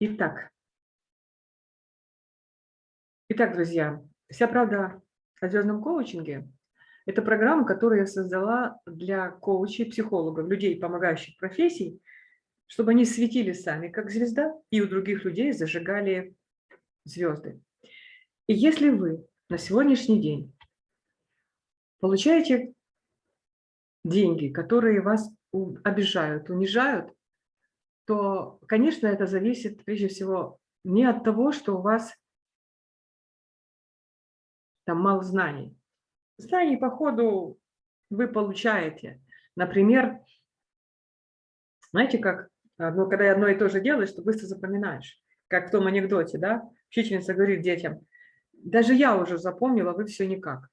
Итак, итак, друзья, вся правда о звездном коучинге – это программа, которую я создала для коучей, психологов, людей, помогающих профессий, чтобы они светили сами, как звезда, и у других людей зажигали звезды. И если вы на сегодняшний день получаете деньги, которые вас обижают, унижают, то, конечно, это зависит прежде всего не от того, что у вас там мало знаний. Знаний, по ходу, вы получаете. Например, знаете, как одно, когда одно и то же делаешь, то быстро запоминаешь. Как в том анекдоте, да? Учительница говорит детям, даже я уже запомнила, вы все никак.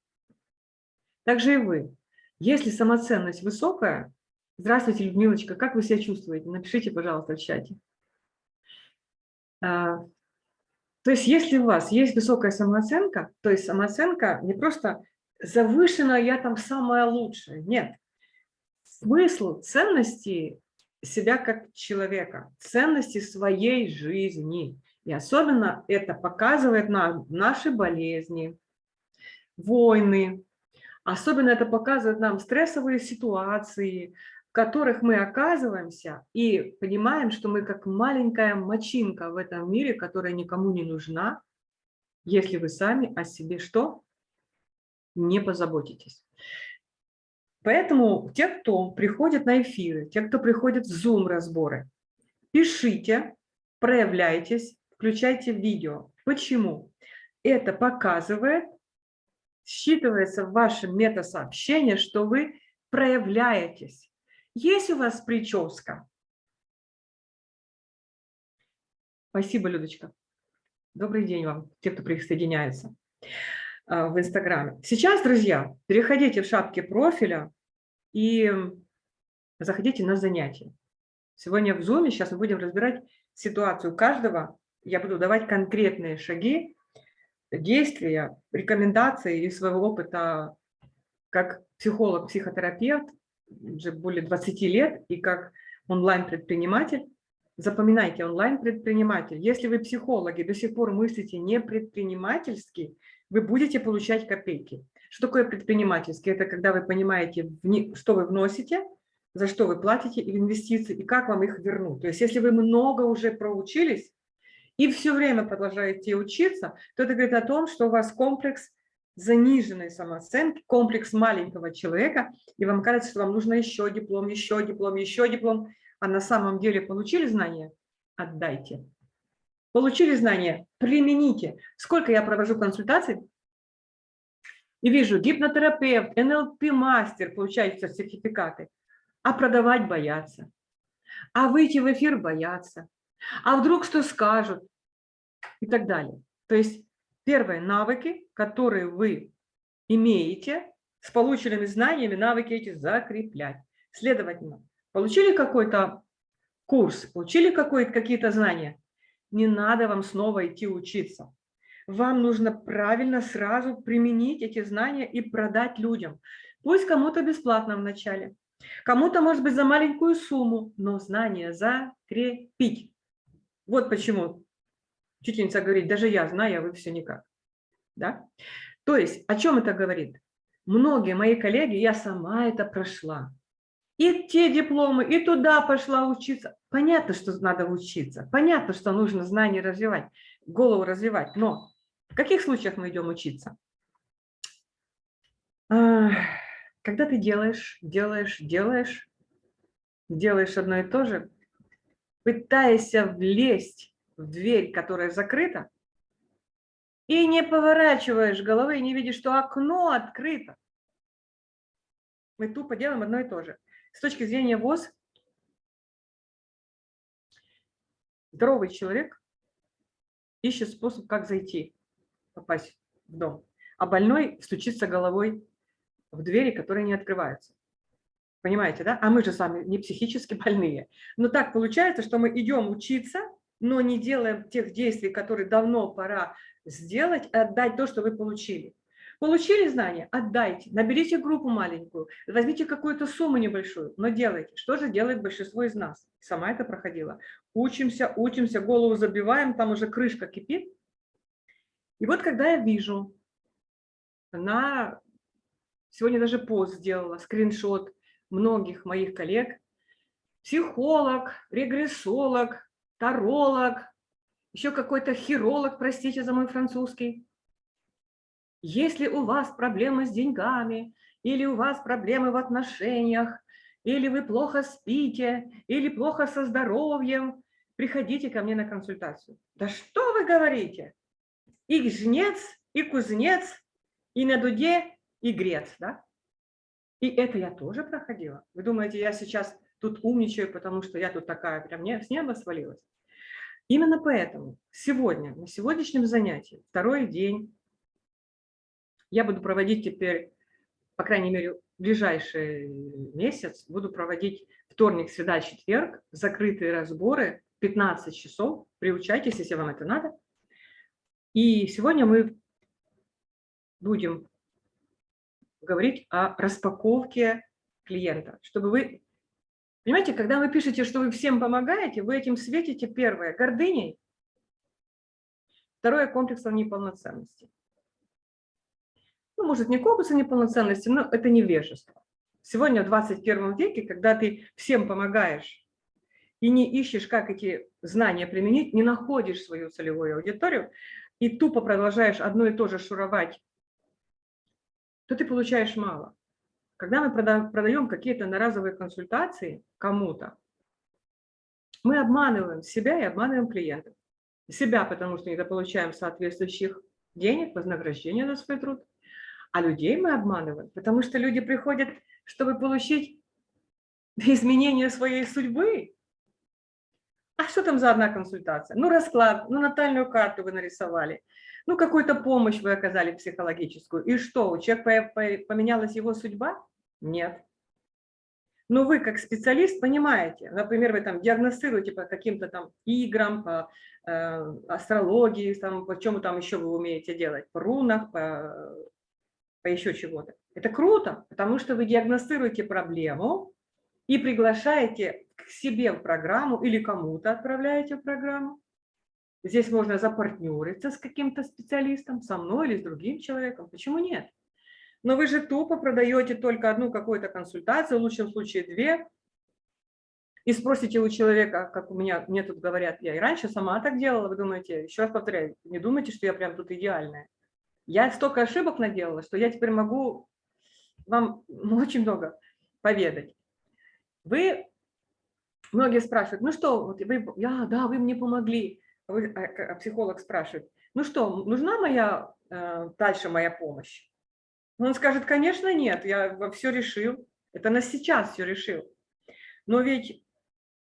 Так же и вы. Если самоценность высокая, Здравствуйте, Людмилочка, как вы себя чувствуете? Напишите, пожалуйста, в чате. А, то есть если у вас есть высокая самооценка, то есть самооценка не просто завышенная, я там самая лучшая, нет. Смысл ценности себя как человека, ценности своей жизни. И особенно это показывает нам наши болезни, войны, особенно это показывает нам стрессовые ситуации, которых мы оказываемся и понимаем, что мы как маленькая мочинка в этом мире, которая никому не нужна, если вы сами о себе что? Не позаботитесь. Поэтому те, кто приходит на эфиры, те, кто приходит в Zoom-разборы, пишите, проявляйтесь, включайте видео. Почему? Это показывает, считывается в вашем метасообщении, что вы проявляетесь. Есть у вас прическа? Спасибо, Людочка. Добрый день вам, те, кто присоединяется а, в Инстаграме. Сейчас, друзья, переходите в шапки профиля и заходите на занятия. Сегодня в Zoom сейчас мы будем разбирать ситуацию каждого. Я буду давать конкретные шаги, действия, рекомендации из своего опыта как психолог, психотерапевт, уже более 20 лет и как онлайн-предприниматель. Запоминайте, онлайн-предприниматель. Если вы психологи, до сих пор мыслите не предпринимательски, вы будете получать копейки. Что такое предпринимательский? Это когда вы понимаете, что вы вносите, за что вы платите в инвестиции и как вам их вернуть. То есть если вы много уже проучились и все время продолжаете учиться, то это говорит о том, что у вас комплекс заниженной самооценки, комплекс маленького человека, и вам кажется, что вам нужно еще диплом, еще диплом, еще диплом, а на самом деле получили знания? Отдайте. Получили знания? Примените. Сколько я провожу консультаций, и вижу, гипнотерапевт, НЛП-мастер получают сертификаты, а продавать боятся, а выйти в эфир боятся, а вдруг что скажут и так далее. То есть Первое – навыки, которые вы имеете, с полученными знаниями навыки эти закреплять. Следовательно, получили какой-то курс, получили какие-то знания, не надо вам снова идти учиться. Вам нужно правильно сразу применить эти знания и продать людям. Пусть кому-то бесплатно вначале, кому-то, может быть, за маленькую сумму, но знания закрепить. Вот почему Учительница говорит, даже я знаю, а вы все никак. Да? То есть о чем это говорит? Многие мои коллеги, я сама это прошла. И те дипломы, и туда пошла учиться. Понятно, что надо учиться. Понятно, что нужно знания развивать, голову развивать. Но в каких случаях мы идем учиться? Когда ты делаешь, делаешь, делаешь, делаешь одно и то же, пытаешься влезть в дверь, которая закрыта, и не поворачиваешь головы, и не видишь, что окно открыто. Мы тупо делаем одно и то же. С точки зрения ВОЗ, здоровый человек ищет способ, как зайти, попасть в дом, а больной стучится головой в двери, которые не открываются. Понимаете, да? А мы же сами не психически больные. Но так получается, что мы идем учиться, но не делаем тех действий, которые давно пора сделать, отдать то, что вы получили. Получили знания? Отдайте. Наберите группу маленькую, возьмите какую-то сумму небольшую, но делайте. Что же делает большинство из нас? Сама это проходила. Учимся, учимся, голову забиваем, там уже крышка кипит. И вот когда я вижу на... Сегодня даже пост сделала, скриншот многих моих коллег. Психолог, регрессолог, таролог, еще какой-то хиролог, простите за мой французский. Если у вас проблемы с деньгами, или у вас проблемы в отношениях, или вы плохо спите, или плохо со здоровьем, приходите ко мне на консультацию. Да что вы говорите? И жнец, и кузнец, и на дуде, и грец, да? И это я тоже проходила. Вы думаете, я сейчас тут умничаю, потому что я тут такая, прям не, с неба свалилась? Именно поэтому сегодня, на сегодняшнем занятии, второй день, я буду проводить теперь, по крайней мере, ближайший месяц, буду проводить вторник, среда, четверг, закрытые разборы, 15 часов. Приучайтесь, если вам это надо. И сегодня мы будем говорить о распаковке клиента, чтобы вы Понимаете, когда вы пишете, что вы всем помогаете, вы этим светите, первое, гордыней, второе, комплексом неполноценности. Ну, может, не комплексом неполноценности, но это невежество. Сегодня, в 21 веке, когда ты всем помогаешь и не ищешь, как эти знания применить, не находишь свою целевую аудиторию и тупо продолжаешь одно и то же шуровать, то ты получаешь мало. Когда мы продаем какие-то одноразовые консультации кому-то, мы обманываем себя и обманываем клиентов. Себя, потому что недополучаем соответствующих денег, вознаграждения за свой труд, а людей мы обманываем, потому что люди приходят, чтобы получить изменение своей судьбы. А что там за одна консультация? Ну, расклад, ну, натальную карту вы нарисовали, ну, какую-то помощь вы оказали психологическую. И что, у человека поменялась его судьба? Нет. Но вы как специалист понимаете, например, вы там диагностируете по каким-то там играм, по э, астрологии, там, по чему там еще вы умеете делать, по рунах, по, по еще чего-то. Это круто, потому что вы диагностируете проблему и приглашаете к себе в программу или кому-то отправляете в программу. Здесь можно запартнериться с каким-то специалистом, со мной или с другим человеком. Почему нет? Но вы же тупо продаете только одну какую-то консультацию, в лучшем случае две, и спросите у человека, как у меня, мне тут говорят, я и раньше сама так делала, вы думаете, еще раз повторяю, не думайте, что я прям тут идеальная. Я столько ошибок наделала, что я теперь могу вам очень много поведать. Вы, многие спрашивают, ну что, вот вы, я, да, вы мне помогли. Вы, а, а психолог спрашивает, ну что, нужна моя, э, дальше моя помощь? Он скажет, конечно, нет, я все решил. Это на сейчас все решил. Но ведь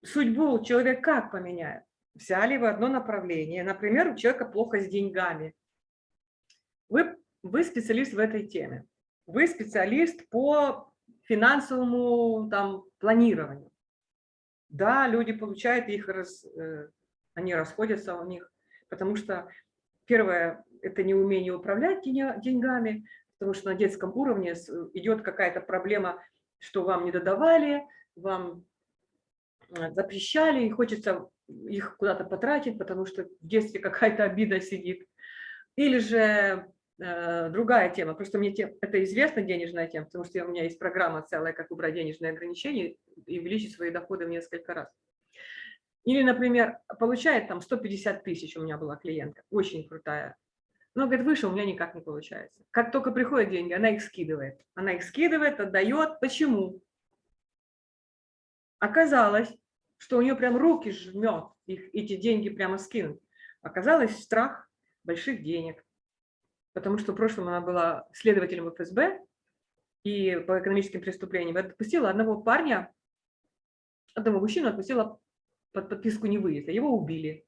судьбу человек как поменяет? Взяли в одно направление. Например, у человека плохо с деньгами. Вы, вы специалист в этой теме. Вы специалист по финансовому там, планированию. Да, люди получают их, раз, э, они расходятся у них, потому что первое – это неумение управлять деньгами, потому что на детском уровне идет какая-то проблема, что вам не додавали, вам э, запрещали, и хочется их куда-то потратить, потому что в детстве какая-то обида сидит. Или же другая тема, просто мне тем, это известна денежная тема, потому что у меня есть программа целая, как убрать денежные ограничения и увеличить свои доходы в несколько раз. Или, например, получает там 150 тысяч, у меня была клиентка, очень крутая но, говорит, выше у меня никак не получается. Как только приходят деньги, она их скидывает. Она их скидывает, отдает. Почему? Оказалось, что у нее прям руки жмет их, эти деньги прямо скинуть. Оказалось страх больших денег. Потому что в прошлом она была следователем ФСБ и по экономическим преступлениям. Отпустила одного парня, одного мужчину отпустила под подписку невыезда. Его убили.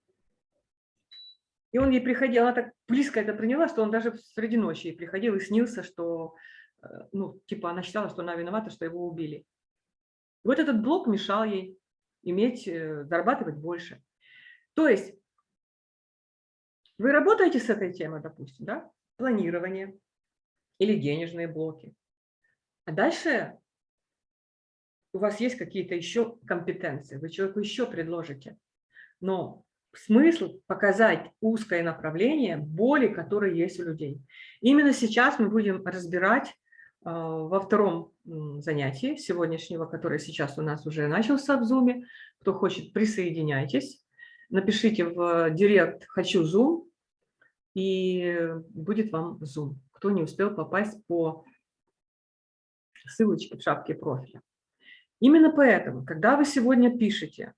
И он ей приходил, она так близко это приняла, что он даже среди ночи приходил и снился, что, э, ну, типа она считала, что она виновата, что его убили. И вот этот блок мешал ей иметь, э, зарабатывать больше. То есть вы работаете с этой темой, допустим, да? Планирование, или денежные блоки. А дальше у вас есть какие-то еще компетенции, вы человеку еще предложите. Но смысл показать узкое направление боли, которые есть у людей. Именно сейчас мы будем разбирать э, во втором занятии сегодняшнего, которое сейчас у нас уже начался в Zoom. Кто хочет, присоединяйтесь. Напишите в директ «Хочу Zoom» и будет вам Zoom. Кто не успел попасть по ссылочке в шапке профиля. Именно поэтому, когда вы сегодня пишете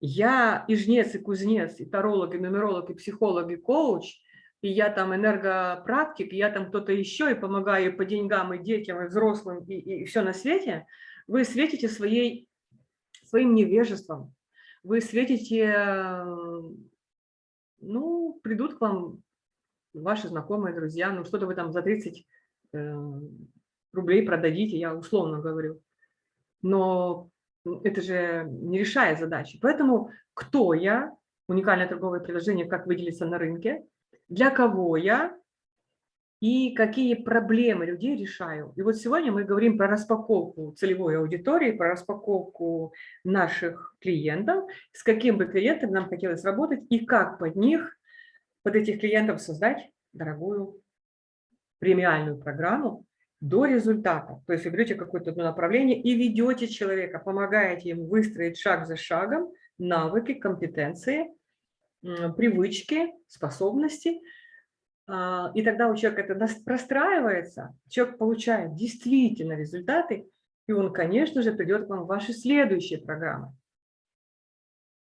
«Я и жнец, и кузнец, и таролог, и нумеролог, и психолог, и коуч», и я там энергопрактик, и я там кто-то еще, и помогаю по деньгам, и детям, и взрослым, и, и все на свете, вы светите своей, своим невежеством, вы светите, ну, придут к вам ваши знакомые, друзья, ну, что-то вы там за 30 э, рублей продадите, я условно говорю но это же не решает задачи. Поэтому кто я, уникальное торговое предложение, как выделиться на рынке, для кого я и какие проблемы людей решаю. И вот сегодня мы говорим про распаковку целевой аудитории, про распаковку наших клиентов, с каким бы клиентом нам хотелось работать и как под них, под этих клиентов создать дорогую премиальную программу, до результата. То есть вы берете какое-то направление и ведете человека, помогаете ему выстроить шаг за шагом навыки, компетенции, привычки, способности. А, и тогда у человека это простраивается, человек получает действительно результаты, и он, конечно же, придет к вам в ваши следующие программы.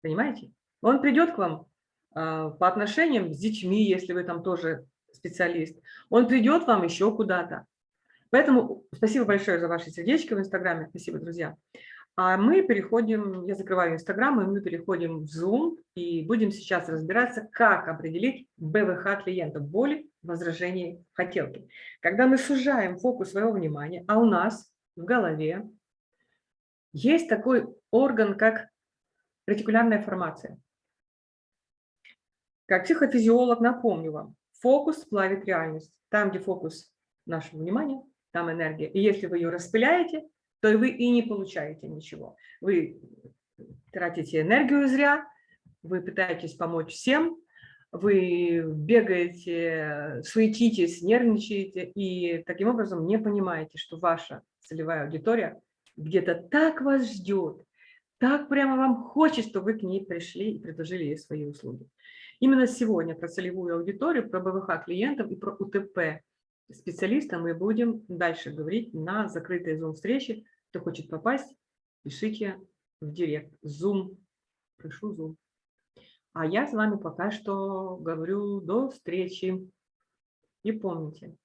Понимаете? Он придет к вам а, по отношениям с детьми, если вы там тоже специалист. Он придет вам еще куда-то. Поэтому спасибо большое за ваши сердечки в Инстаграме. Спасибо, друзья. А мы переходим, я закрываю Инстаграм, и мы переходим в Zoom, и будем сейчас разбираться, как определить БВХ клиента, боли, возражений, хотелки. Когда мы сужаем фокус своего внимания, а у нас в голове есть такой орган, как ретикулярная формация. Как психофизиолог напомню вам, фокус плавит реальность. Там, где фокус нашего внимания, там энергия. И если вы ее распыляете, то вы и не получаете ничего. Вы тратите энергию зря, вы пытаетесь помочь всем, вы бегаете, суетитесь, нервничаете и таким образом не понимаете, что ваша целевая аудитория где-то так вас ждет, так прямо вам хочет, что вы к ней пришли и предложили ей свои услуги. Именно сегодня про целевую аудиторию, про БВХ клиентов и про УТП специалиста мы будем дальше говорить на закрытой Zoom-встрече. Кто хочет попасть, пишите в директ. Zoom. Прошу Zoom. А я с вами пока что говорю до встречи. И помните,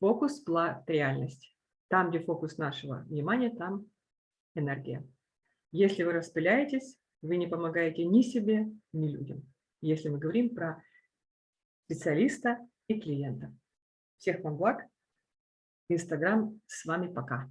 фокус – реальность. Там, где фокус нашего внимания, там энергия. Если вы распыляетесь, вы не помогаете ни себе, ни людям. Если мы говорим про специалиста и клиента. Всех вам благ. Инстаграм с вами пока.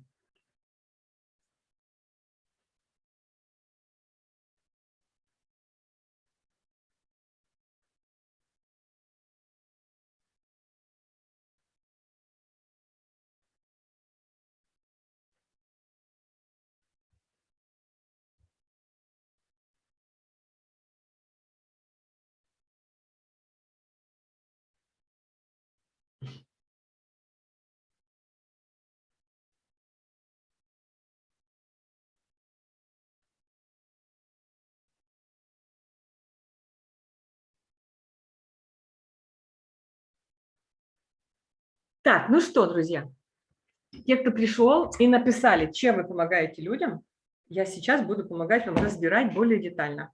Так, ну что, друзья, те, кто пришел и написали, чем вы помогаете людям, я сейчас буду помогать вам разбирать более детально.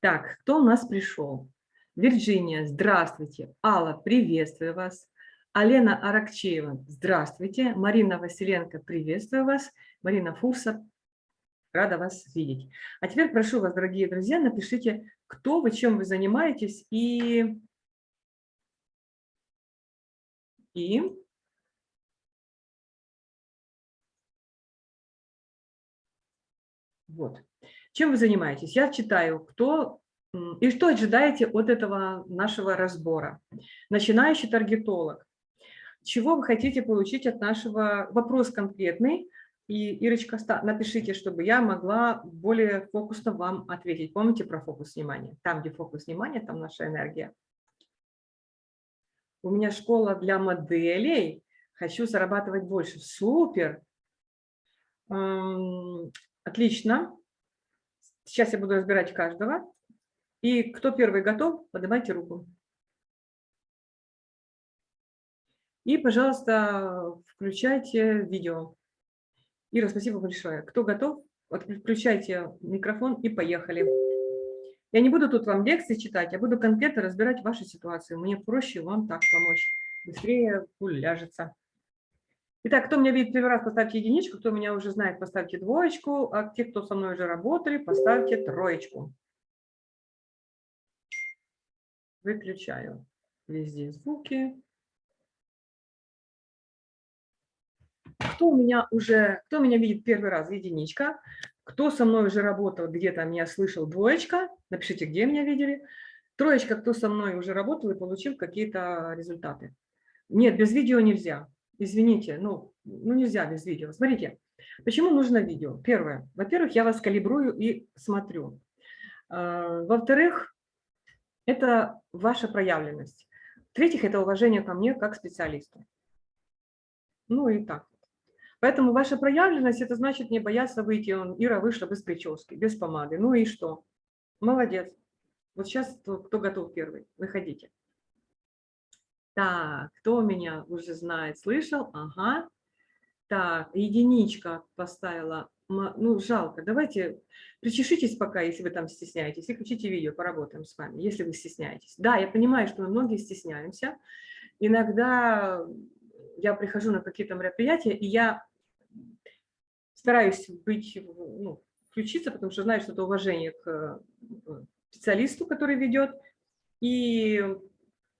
Так, кто у нас пришел? Вирджиния, здравствуйте. Алла, приветствую вас. Алена Аракчеева, здравствуйте. Марина Василенко, приветствую вас. Марина Фурса, рада вас видеть. А теперь прошу вас, дорогие друзья, напишите, кто вы, чем вы занимаетесь и и вот. Чем вы занимаетесь? Я читаю, кто и что ожидаете от этого нашего разбора. Начинающий таргетолог. чего вы хотите получить от нашего, вопрос конкретный, и, Ирочка, напишите, чтобы я могла более фокусно вам ответить. Помните про фокус внимания? Там, где фокус внимания, там наша энергия. У меня школа для моделей. Хочу зарабатывать больше. Супер! Отлично. Сейчас я буду разбирать каждого. И кто первый готов, поднимайте руку. И, пожалуйста, включайте видео. Ира, спасибо большое. Кто готов, включайте микрофон и поехали. Я не буду тут вам лекции читать, я буду конкретно разбирать вашу ситуацию. Мне проще вам так помочь. Быстрее пуль ляжется. Итак, кто меня видит первый раз, поставьте единичку. Кто меня уже знает, поставьте двоечку. А те, кто со мной уже работали, поставьте троечку. Выключаю везде звуки. Кто у меня уже, кто меня видит первый раз, единичка. Кто со мной уже работал, где-то меня слышал, двоечка. Напишите, где меня видели. Троечка, кто со мной уже работал и получил какие-то результаты. Нет, без видео нельзя. Извините, ну, ну нельзя без видео. Смотрите, почему нужно видео? Первое. Во-первых, я вас калибрую и смотрю. А, во-вторых, это ваша проявленность. В-третьих, это уважение ко мне как специалисту. Ну и так. Поэтому ваша проявленность – это значит не бояться выйти. Он, Ира вышла без прически, без помады. Ну и что? Молодец. Вот сейчас кто, кто готов первый? Выходите. Так, кто меня уже знает, слышал? Ага. Так, единичка поставила. Ну, жалко. Давайте причешитесь пока, если вы там стесняетесь, и включите видео, поработаем с вами, если вы стесняетесь. Да, я понимаю, что мы многие стесняемся. Иногда я прихожу на какие-то мероприятия, и я стараюсь быть, ну, включиться, потому что знаю, что это уважение к э, специалисту, который ведет. И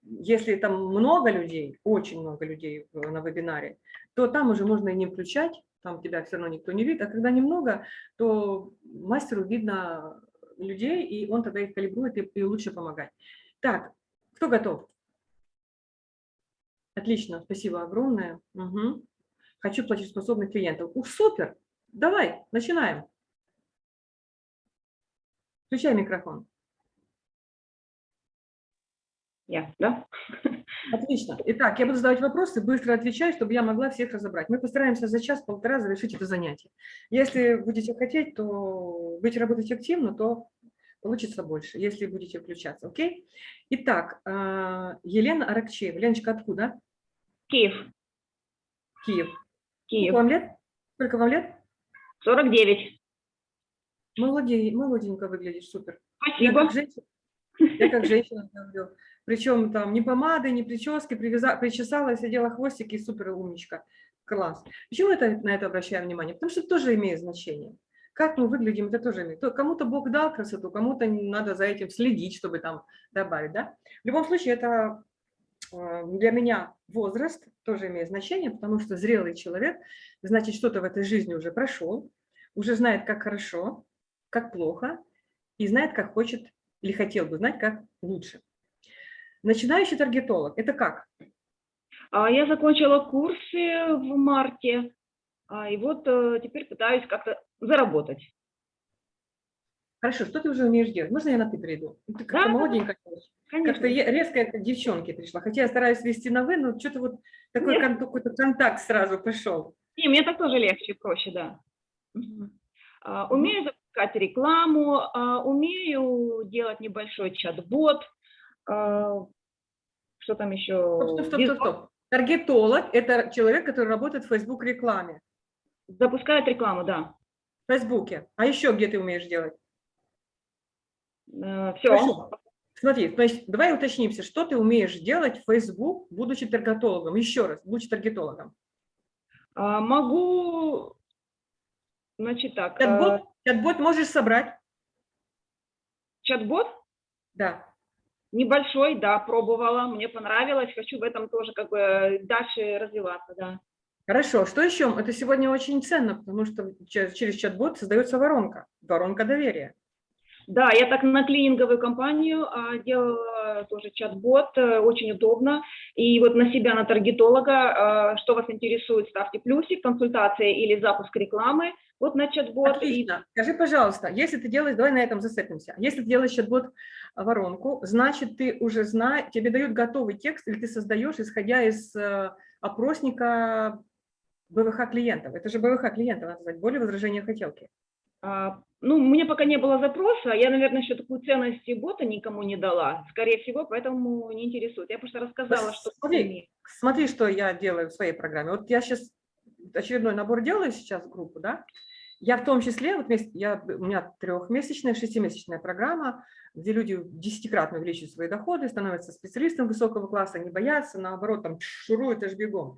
если там много людей, очень много людей на вебинаре, то там уже можно и не включать, там тебя все равно никто не видит. А когда немного, то мастеру видно людей, и он тогда их калибрует и, и лучше помогать. Так, кто готов? Отлично, спасибо огромное. Угу. Хочу платежеспособных клиентов. Ух, супер! Давай, начинаем. Включай микрофон. Я, да? Отлично. Итак, я буду задавать вопросы, быстро отвечать, чтобы я могла всех разобрать. Мы постараемся за час-полтора завершить это занятие. Если будете хотеть, то будете работать активно, то получится больше, если будете включаться. Окей? Итак, а, Елена Аракчеева. Леночка, откуда? Киев. Киев. Киев. Сколько вам лет? Сколько вам лет? 49. Молодень, молоденько выглядишь, супер. Спасибо. Я как женщина, я как женщина говорю. Причем там ни помады, ни прически, привяза, причесала, сидела хвостики, супер умничка. Класс. Почему это, на это обращаю внимание? Потому что это тоже имеет значение. Как мы выглядим, это тоже имеет. Кому-то Бог дал красоту, кому-то надо за этим следить, чтобы там добавить. Да? В любом случае, это э, для меня возраст тоже имеет значение, потому что зрелый человек, значит, что-то в этой жизни уже прошел, уже знает, как хорошо, как плохо, и знает, как хочет или хотел бы знать, как лучше. Начинающий таргетолог – это как? А, я закончила курсы в марте, а, и вот э, теперь пытаюсь как-то заработать. Хорошо, что ты уже умеешь делать? Можно я на «ты» перейду? Ты как-то да, молоденькая. Как-то резко к девчонке пришла. Хотя я стараюсь вести на «вы», но что-то вот такой какой-то контакт сразу пошел. Не, мне так тоже легче, проще, да. А, умею запускать рекламу, а, умею делать небольшой чат-бот. А, что там еще? Стоп, стоп, стоп, стоп. Таргетолог – это человек, который работает в Facebook рекламе. Запускает рекламу, да. В Фейсбуке. А еще где ты умеешь делать? Э, Все. Хорошо. Смотри, значит, давай уточнимся, что ты умеешь делать в Facebook, будучи таргетологом? Еще раз, будучи таргетологом. А, могу, значит так. Чат-бот, а... чат можешь собрать? Чат-бот? Да. Небольшой, да, пробовала, мне понравилось, хочу в этом тоже как бы дальше развиваться, да. Хорошо, что еще? Это сегодня очень ценно, потому что через чат-бот создается воронка, воронка доверия. Да, я так на клининговую компанию а, делала тоже чат-бот, э, очень удобно. И вот на себя, на таргетолога, э, что вас интересует, ставьте плюсик, консультация или запуск рекламы, вот на чат-бот. Отлично. Скажи, пожалуйста, если ты делаешь, давай на этом зацепимся. Если ты делаешь чат-бот э, воронку, значит, ты уже знаешь, тебе дают готовый текст, или ты создаешь, исходя из э, опросника БВХ клиентов. Это же БВХ клиентов, надо сказать, более возражения хотелки. А, ну, у меня пока не было запроса, я, наверное, еще такую ценность бота никому не дала, скорее всего, поэтому не интересует. Я просто рассказала, что... Смотри, смотри, что я делаю в своей программе. Вот я сейчас очередной набор делаю сейчас в группу, да, я в том числе, вот я, у меня трехмесячная, шестимесячная программа, где люди десятикратно увеличивают свои доходы, становятся специалистом высокого класса, не боятся, наоборот, там шуруют аж бегом.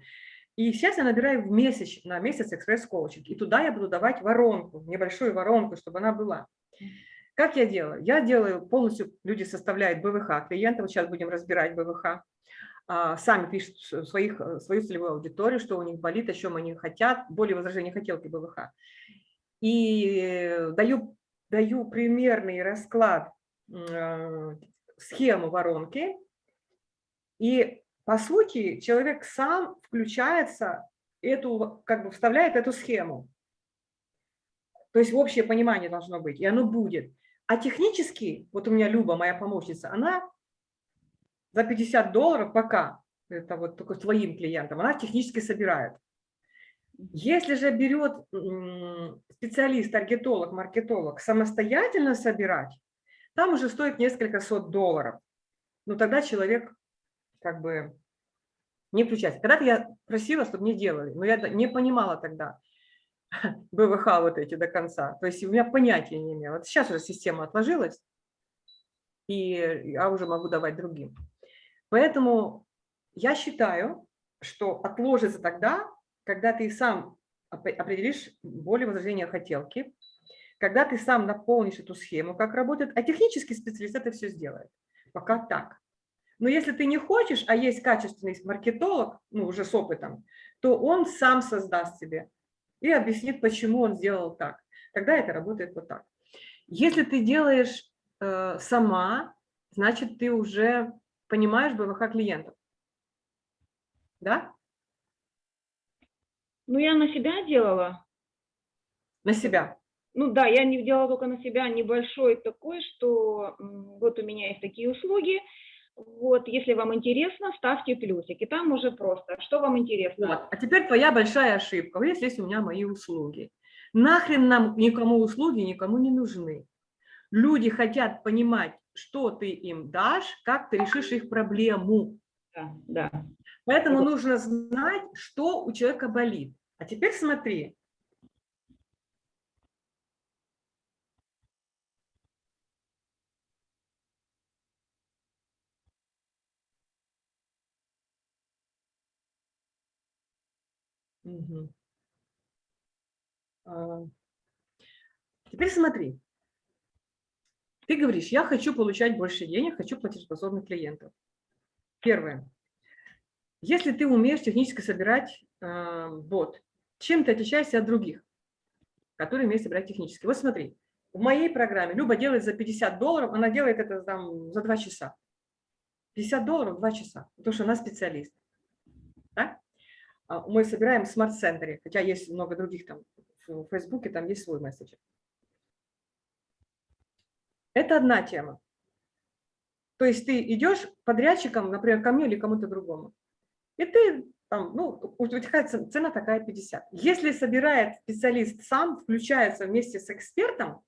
И сейчас я набираю в месяц, на месяц экспресс-коучинг, и туда я буду давать воронку, небольшую воронку, чтобы она была. Как я делаю? Я делаю полностью, люди составляют БВХ клиентов, сейчас будем разбирать БВХ, а, сами пишут своих, свою целевую аудиторию, что у них болит, о чем они хотят, более возражения хотелки БВХ. И даю, даю примерный расклад, э, схему воронки, и по сути, человек сам включается, эту, как бы вставляет эту схему. То есть общее понимание должно быть, и оно будет. А технически, вот у меня Люба, моя помощница, она за 50 долларов пока, это вот только твоим клиентам, она технически собирает. Если же берет специалист, таргетолог, маркетолог самостоятельно собирать, там уже стоит несколько сот долларов. Но тогда человек как бы не включать. Когда-то я просила, чтобы мне делали, но я не понимала тогда БВХ вот эти до конца. То есть у меня понятия не имела. Вот сейчас уже система отложилась, и я уже могу давать другим. Поэтому я считаю, что отложится тогда, когда ты сам определишь более возражения хотелки, когда ты сам наполнишь эту схему, как работает, а технический специалист это все сделает. Пока так. Но если ты не хочешь, а есть качественный маркетолог, ну, уже с опытом, то он сам создаст тебе и объяснит, почему он сделал так. Тогда это работает вот так. Если ты делаешь э, сама, значит, ты уже понимаешь БВХ клиентов. Да? Ну, я на себя делала. На себя? Ну да, я не делала только на себя небольшой такой, что вот у меня есть такие услуги, вот, если вам интересно, ставьте плюсики. Там уже просто, что вам интересно. Вот. А теперь твоя большая ошибка. Вот здесь у меня мои услуги. Нахрен нам никому услуги никому не нужны. Люди хотят понимать, что ты им дашь, как ты решишь их проблему. Да, да. Поэтому вот. нужно знать, что у человека болит. А теперь смотри, А, теперь смотри. Ты говоришь, я хочу получать больше денег, хочу платежеспособных клиентов. Первое. Если ты умеешь технически собирать э, бот, чем ты отличаешься от других, которые умеют собирать технически? Вот смотри, в моей программе Люба делает за 50 долларов, она делает это там, за 2 часа. 50 долларов 2 часа, потому что она специалист. Да? А, мы собираем в смарт-центре, хотя есть много других там, в Фейсбуке там есть свой месседжер. Это одна тема. То есть ты идешь подрядчиком, например, ко мне или кому-то другому, и ты там, ну, у тебя цена такая 50. Если собирает специалист сам, включается вместе с экспертом,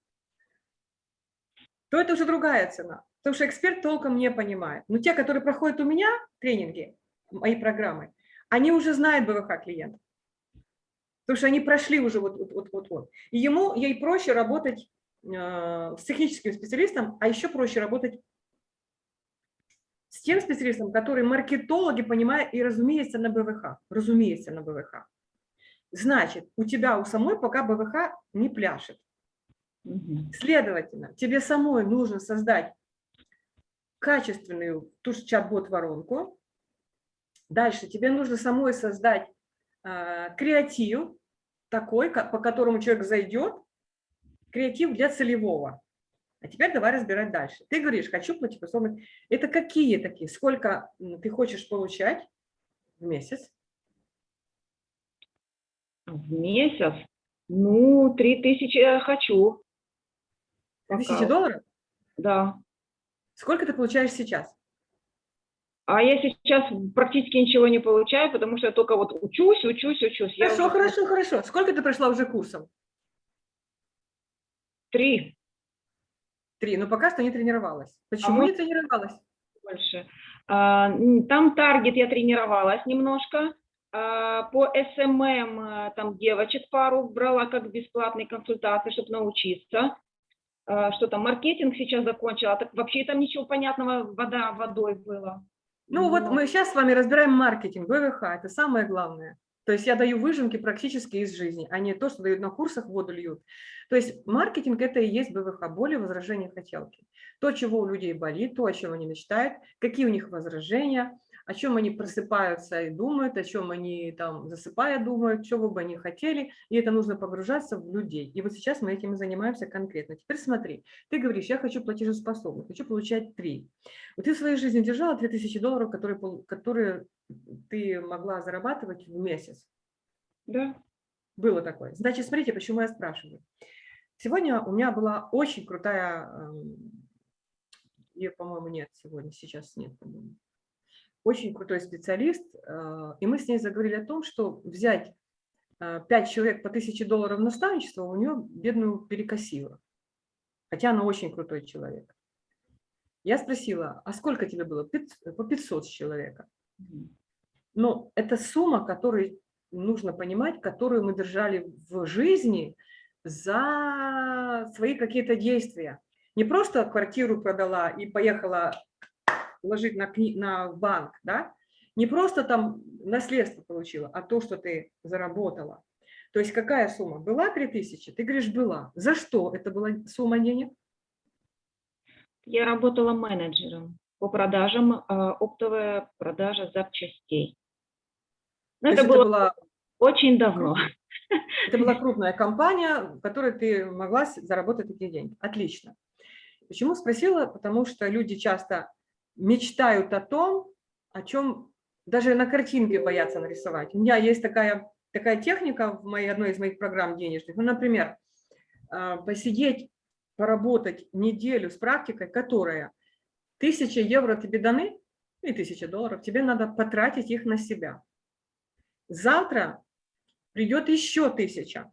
то это уже другая цена. Потому что эксперт толком не понимает. Но те, которые проходят у меня тренинги, мои программы, они уже знают БВХ клиента. Потому что они прошли уже вот вот вот вот. И ему ей проще работать э, с техническим специалистом, а еще проще работать с тем специалистом, который маркетологи понимают и разумеется на БВХ. Разумеется на БВХ. Значит, у тебя у самой пока БВХ не пляшет. Следовательно, тебе самой нужно создать качественную ту же чат-бот воронку, Дальше тебе нужно самой создать э, креатив такой, по которому человек зайдет, креатив для целевого. А теперь давай разбирать дальше. Ты говоришь, хочу платежеспособность. Это какие такие? Сколько ты хочешь получать в месяц? В месяц? Ну, 3000 я хочу. Тысячи Пока. долларов? Да. Сколько ты получаешь сейчас? А я сейчас практически ничего не получаю, потому что я только вот учусь, учусь, учусь. Я Хорошо, уже хорошо, хорошо. Сколько ты прошла уже курсов? Три Три. Но пока что не тренировалась. Почему вот- не тренировалась? больше. А, Там таргет я тренировалась немножко. А, По СММ а, там девочек пару брала как бесплатные консультации, чтобы научиться. А, Что там, маркетинг сейчас закончила. Так вообще там ничего понятного, вода водой было. Ну вот Но- мы сейчас с вами разбираем маркетинг, ВВХ, это самое главное. То есть я даю выжимки практически из жизни, а не то, что дают на курсах, воду льют. То есть маркетинг – это и есть БВХ, боли, возражения, хотелки. То, чего у людей болит, то, о чем они мечтают, какие у них возражения, о чем они просыпаются и думают, о чем они там засыпая думают, чего бы они хотели, и это нужно погружаться в людей. И вот сейчас мы этим и занимаемся конкретно. Теперь смотри, ты говоришь, я хочу платежеспособность, хочу получать 3. Вот ты в своей жизни держала 3000 долларов, которые, которые ты могла зарабатывать в месяц. Да. Было такое. Значит, смотрите, почему я спрашиваю. Сегодня у меня была очень крутая, ее, по-моему, нет сегодня, сейчас нет, по-моему. Очень крутой специалист, э, и мы с ней заговорили о том, что взять 5 человек по 1000 долларов наставничество, у нее бедную перекосило. Хотя она очень крутой человек. Я спросила, а сколько тебе было? По 500 с человека. Но это сумма, которую нужно понимать, которую мы держали в жизни за свои какие-то действия. Не просто квартиру продала и поехала ложить на, кни- на банк, да? не просто там наследство получила, а то, что ты заработала. То есть какая сумма? Была 3000? Ты говоришь, была. За что это была сумма денег? Я работала менеджером по продажам, а, оптовая продажа запчастей. Но есть это было была очень давно. Это была крупная компания, в которой ты могла заработать такие деньги. Отлично. Почему спросила? Потому что люди часто мечтают о том, о чем даже на картинке боятся нарисовать. У меня есть такая, такая техника в моей, одной из моих программ денежных. Ну, например, а, посидеть, поработать неделю с практикой, которая 1000 евро тебе даны, и 1000 долларов, тебе надо потратить их на себя. Завтра придет еще тысяча.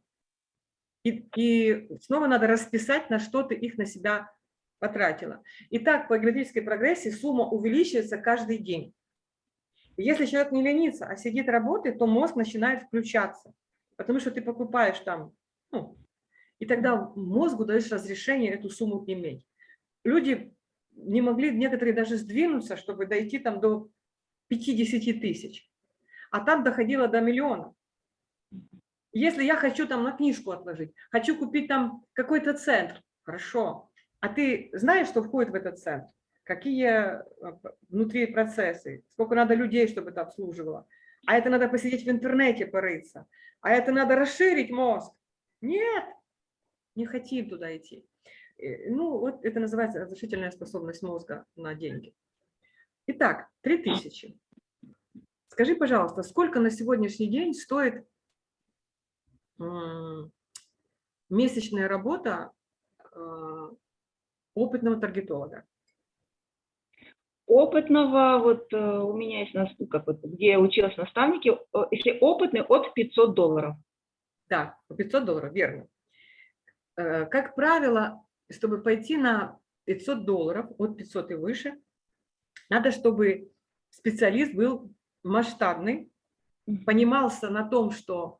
И, и снова надо расписать, на что ты их на себя потратила. И так по геометрической прогрессии сумма увеличивается каждый день. Если человек не ленится, а сидит работает, то мозг начинает включаться, потому что ты покупаешь там, ну, и тогда мозгу даешь разрешение эту сумму иметь. Люди не могли, некоторые даже сдвинуться, чтобы дойти там до 50 тысяч, а там доходило до миллиона. Если я хочу там на книжку отложить, хочу купить там какой-то центр, хорошо. А ты знаешь, что входит в этот центр? Какие э, внутри процессы? Сколько надо людей, чтобы это обслуживало? А это надо посидеть в интернете, порыться. А это надо расширить мозг. Нет, не хотим туда идти. Э, Ну, вот это называется разрешительная способность мозга на деньги. Итак, 3000. Скажи, пожалуйста, сколько на сегодняшний день стоит месячная работа э, опытного таргетолога? Опытного, вот э, у меня есть, нас- как вот, где я училась э, если опытный, от 500 долларов. Да, по 500 долларов, верно. Э, Как правило, чтобы пойти на 500 долларов, от 500 и выше, надо, чтобы специалист был масштабный, понимался на том, что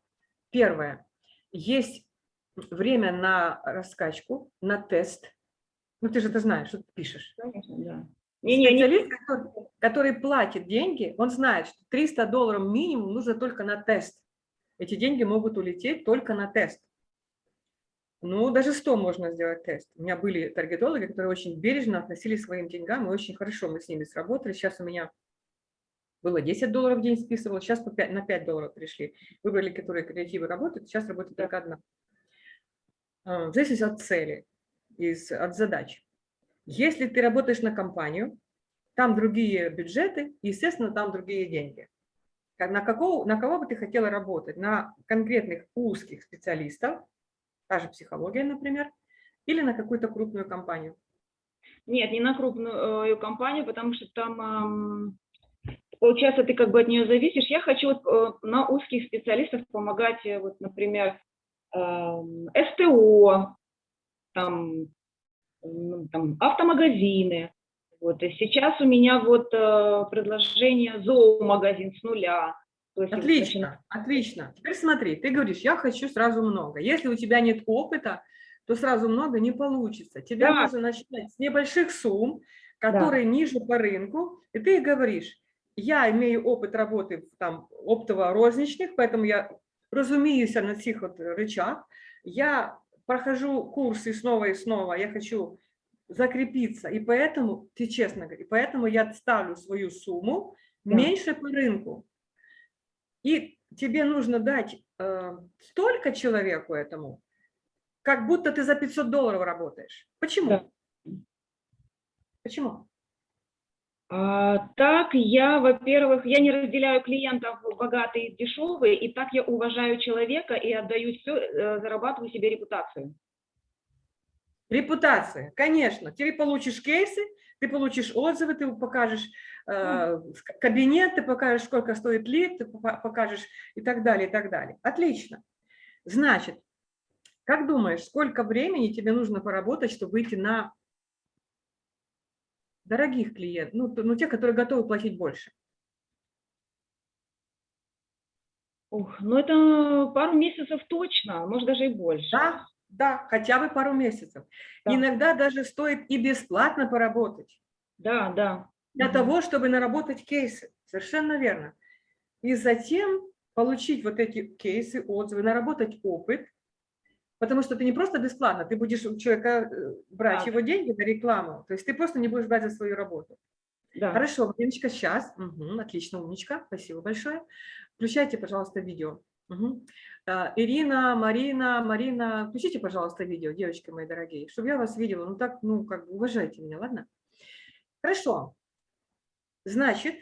первое, есть время на раскачку, на тест. Ну, ты же это знаешь, что ты пишешь. Конечно, да. Не-не, не- Специалист, который, который платит деньги, он знает, что 300 долларов минимум нужно только на тест. Эти деньги могут улететь только на тест. Ну, даже 100 можно сделать тест. У меня были таргетологи, которые очень бережно относились к своим деньгам, и очень хорошо мы с ними сработали. Сейчас у меня было 10 долларов в день списывал, сейчас по 5, на 5 долларов пришли. Выбрали, которые креативы работают, сейчас работает только одна. А, В зависимости от цели. Из, от задач. Если ты работаешь на компанию, там другие бюджеты, естественно, там другие деньги. На, какого, на кого бы ты хотела работать? На конкретных узких специалистов, та же психология, например, или на какую-то крупную компанию? Нет, не на крупную э, компанию, потому что там, получается, ты как бы от нее зависишь. Я хочу вот, э, на узких специалистов помогать, э, вот, например, СТО, там, ну, там, автомагазины. Вот, и сейчас у меня вот э, предложение зоомагазин с нуля. То есть отлично, отлично. Теперь смотри, ты говоришь, я хочу сразу много. Если у тебя нет опыта, то сразу много не получится. Тебе да. нужно начинать с небольших сумм, которые да. ниже по рынку, и ты говоришь, я имею опыт работы там оптово-розничных, поэтому я разумеюся на цих вот рычаг, я прохожу курсы снова и снова, я хочу закрепиться, и поэтому, ты честно говоришь, поэтому я ставлю свою сумму да. меньше по рынку. И тебе нужно дать э, столько человеку этому, как будто ты за 500 долларов работаешь. Почему? Да. Почему? А, так, я, во-первых, я не разделяю клиентов богатые и дешевые, и так я уважаю человека и отдаю все, э, зарабатываю себе репутацию. Репутация, конечно. Ты получишь кейсы, ты получишь отзывы, ты покажешь э, кабинет, ты покажешь, сколько стоит лид, ты покажешь и так далее, и так далее. Отлично. Значит, как думаешь, сколько времени тебе нужно поработать, чтобы выйти на дорогих клиентов, ну, ну те, которые готовы платить больше? Ух, ну это пару месяцев точно, может даже и больше. Да, да, хотя бы пару месяцев. Да. Иногда даже стоит и бесплатно поработать. Да, да. Для угу. того, чтобы наработать кейсы. Совершенно верно. И затем получить вот эти кейсы, отзывы, наработать опыт, Потому что ты не просто бесплатно, ты будешь у человека э, брать да. его деньги на рекламу. То есть ты просто не будешь брать за свою работу. Да. Хорошо, Мариночка, сейчас. Угу, отлично, умничка. Спасибо большое. Включайте, пожалуйста, видео. Угу. Ирина, Марина, Марина, включите, пожалуйста, видео, девочки мои дорогие, чтобы я вас видела. Ну так, ну как бы уважайте меня, ладно? Хорошо. Значит,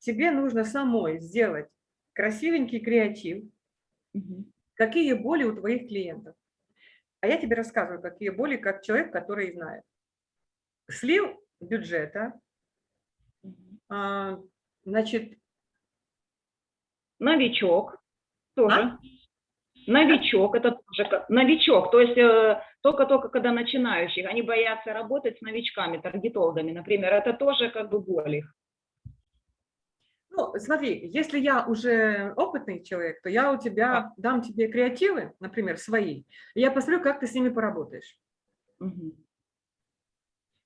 тебе нужно самой сделать красивенький креатив, угу какие боли у твоих клиентов. А я тебе рассказываю, какие боли, как человек, который знает. Слив бюджета, а, значит... Новичок тоже. А? Новичок, это тоже новичок, то есть э, только-только когда начинающих, они боятся работать с новичками, таргетологами, например, это тоже как бы боль их. Ну, смотри, если я уже опытный человек, то я у тебя дам тебе креативы, например, свои, и я посмотрю, как ты с ними поработаешь. Угу.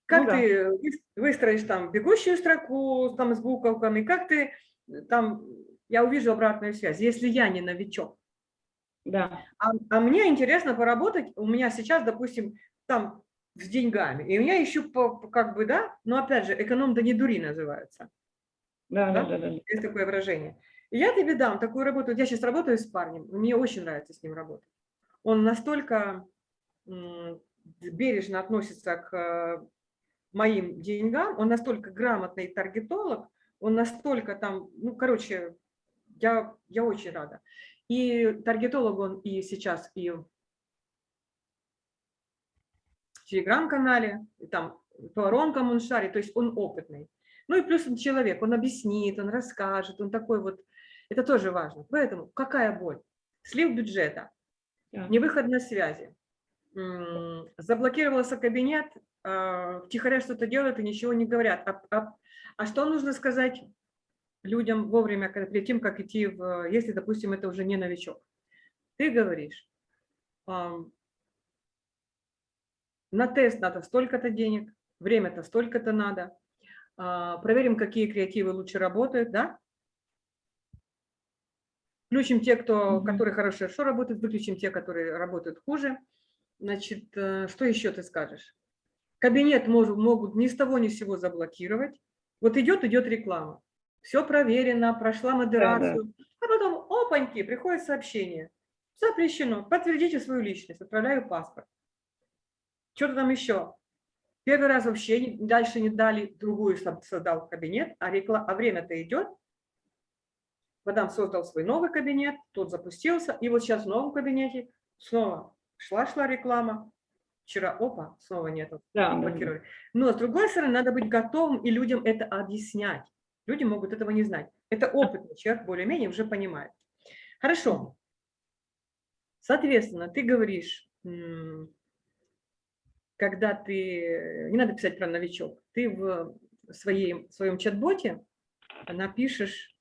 Как ну, ты да. выстроишь там бегущую строку там с буковками, как ты там, я увижу обратную связь, если я не новичок. Да. А, а мне интересно поработать, у меня сейчас, допустим, там с деньгами, и у меня еще по, как бы, да, но опять же, эконом да не дури называется. Да, да, да, да. Есть такое выражение. И я тебе дам такую работу. Я сейчас работаю с парнем, мне очень нравится с ним работать. Он настолько бережно относится к э, моим деньгам, он настолько грамотный таргетолог, он настолько там, ну, короче, я, я очень рада. И таргетолог он и сейчас, и в телеграм-канале, и там по воронкам он шарит, то есть он опытный. Ну и плюс он человек, он объяснит, он расскажет, он такой вот, это тоже важно. Поэтому какая боль? Слив бюджета, невыход на связи, заблокировался кабинет, а, втихаря что-то делают и ничего не говорят. А, а, а что нужно сказать людям вовремя, перед тем, как идти, в, если, допустим, это уже не новичок? Ты говоришь, на тест надо столько-то денег, время-то столько-то надо, проверим, какие креативы лучше работают, да? Включим те, кто, которые хорошо работают, выключим те, которые работают хуже. Значит, э, что еще ты скажешь? Кабинет может, могут ни с того ни с сего заблокировать. Вот идет, идет реклама. Все проверено, прошла модерацию. Да, да. А потом, опаньки, приходит сообщение. Запрещено. Подтвердите свою личность. Отправляю паспорт. Что-то там еще. Первый раз вообще дальше не дали, другую создал кабинет, а, рекла- а время-то идет. Мадам создал свой новый кабинет, тот запустился, и вот сейчас в новом кабинете снова шла-шла реклама. Вчера, опа, снова нету, Да, да, да. блокировали. Но с другой стороны, надо быть готовым и людям это объяснять. Люди могут этого не знать. Это опытный человек, более-менее уже понимает. Хорошо. Соответственно, ты говоришь, когда ты, не надо писать про новичок, ты в своей, в своем чат-боте напишешь,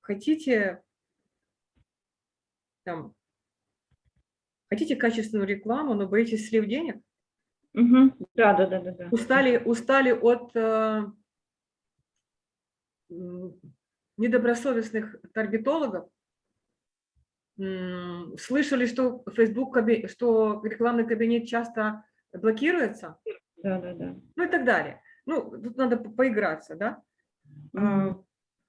хотите, там, хотите качественную рекламу, но боитесь слив денег, Мгм. Да, да, да, да, да. устали, устали от э, недобросовестных таргетологов, слышали, что Facebook, что рекламный кабинет часто блокируется, Да, да, да. ну и так далее. Ну, тут надо по- поиграться, да? А,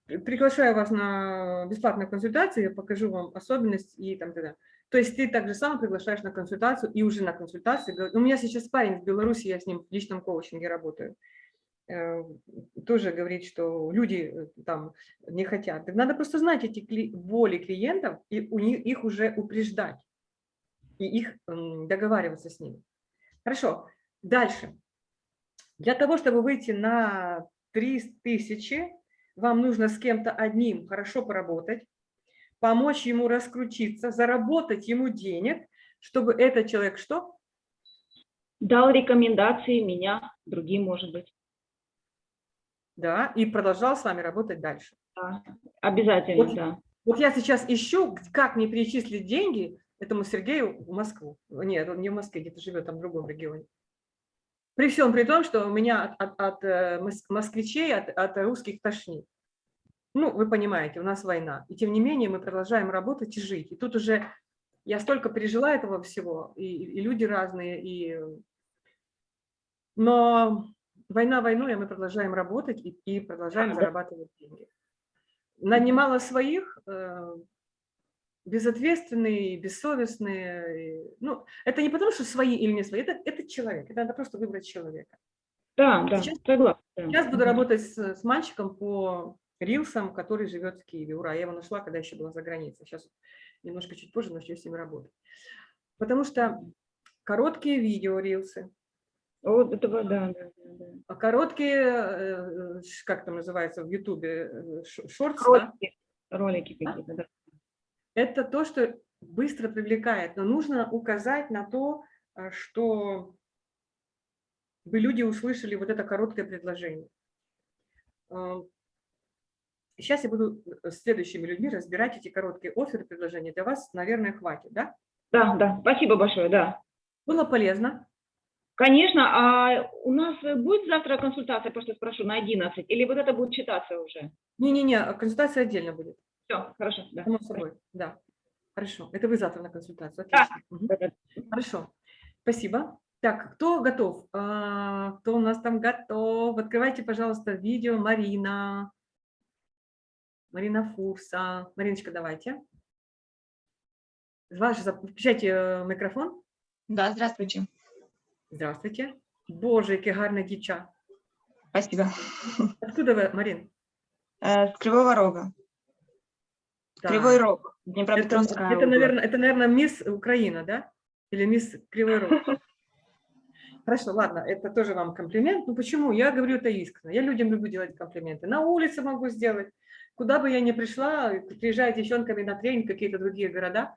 Приглашаю вас на бесплатную консультацию, я покажу вам особенность и там т.д. То есть ты также сам приглашаешь на консультацию и уже на консультации. У меня сейчас парень в Беларуси, я с ним в личном коучинге работаю. Э, Тоже говорит, что люди э, там не хотят. Надо просто знать эти кли- боли клиентов и у них их уже упреждать и их договариваться с ними. Хорошо. Дальше. Для того, чтобы выйти на 3000, вам нужно с кем-то одним хорошо поработать, помочь ему раскрутиться, заработать ему денег, чтобы этот человек что? Дал рекомендации меня, другим, может быть. Да, и продолжал с вами работать дальше. Да. Обязательно, Вот. да. Вот я сейчас ищу, как мне перечислить деньги этому Сергею в Москву. Нет, он не в Москве, где-то живет, там в другом регионе. При всем при том, что у меня от, от- от, э, мос- москвичей, от, от русских тошнит. Ну, вы понимаете, у нас война. И тем не менее мы продолжаем работать и жить. И тут уже я столько пережила этого всего, и, и люди разные, и... Но война войной, а мы продолжаем работать и, и продолжаем зарабатывать деньги. Нанимала своих, э, безответственные, бессовестные. Ну, это не потому, что свои или не свои, это, это человек, это надо просто выбрать человека. Да, да, Сейчас- согласна. Сейчас буду работать с, с мальчиком по рилсам, который живет в Киеве. Ура, я его нашла, когда еще была за границей. Сейчас немножко чуть позже начну с ним работать. Потому что короткие видео рилсы, Вот этого, да, да, да, а короткие, э, ш- как там называется в Ютубе, э, ш- шортс, да, Ролики, ролики какие-то, да. это то, что быстро привлекает, но нужно указать на то, а, что бы люди услышали вот это короткое предложение. Сейчас я буду э, с следующими людьми разбирать эти короткие оферы, предложения. Для вас, наверное, хватит, да? Да, да, спасибо большое, да. Было полезно? Конечно, а у нас будет завтра консультация, просто спрошу, на 11, или вот это будет читаться уже? Не-не-не, а консультация отдельно будет. Все, хорошо, да. Само собой, да. Хорошо. Это вы завтра на консультацию. Да. Отлично. Да, да. Хорошо. Спасибо. Так, кто готов? А, Кто у нас там готов? Открывайте, пожалуйста, видео Марина. Марина Фурса. Мариночка, давайте. Ваш, включайте э, микрофон. Да, здравствуйте. Здравствуйте. Боже, яке гарне дівча. Спасибо. Откуда вы, Марин? С Кривого Рога. Так. Кривой Рог. Это, Днепропетровская это, область. наверное, это, наверное, мисс Украина, да? Или мисс Кривой Рог? Хорошо, ладно, это тоже вам комплимент. Ну почему? Я говорю это искренне. Я людям люблю делать комплименты. На улице могу сделать. Куда бы я ни пришла, приезжая девчонками на тренинг, в какие-то другие города,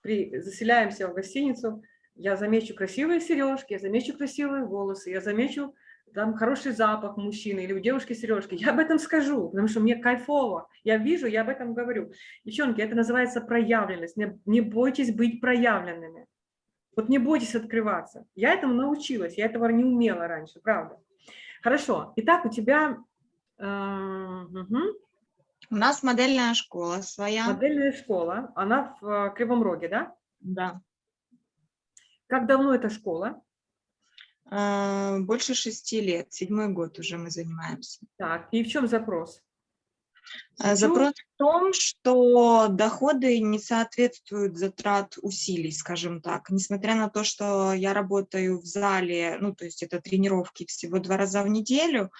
при, заселяемся в гостиницу, я замечу красивые сережки, я замечу красивые волосы, я замечу там хороший запах мужчины или у девушки сережки. Я об этом скажу, потому что мне кайфово. Я вижу, я об этом говорю. Девчонки, это называется проявленность. Не, не бойтесь быть проявленными. Вот не бойтесь открываться. Я этому научилась, я этого не умела раньше, правда. Хорошо. Итак, у тебя э, мгм, У нас модельная школа своя. модельная школа, она в э, Кривом Роге, да? Да. Как давно эта школа? Э, Больше шести лет. Седьмой год уже мы занимаемся. Так, и в чем запрос? Чё? Запрос в том, что доходы не соответствуют затрат усилий, скажем так. Несмотря на то, что я работаю в зале, ну, то есть это тренировки всего два раза в неделю,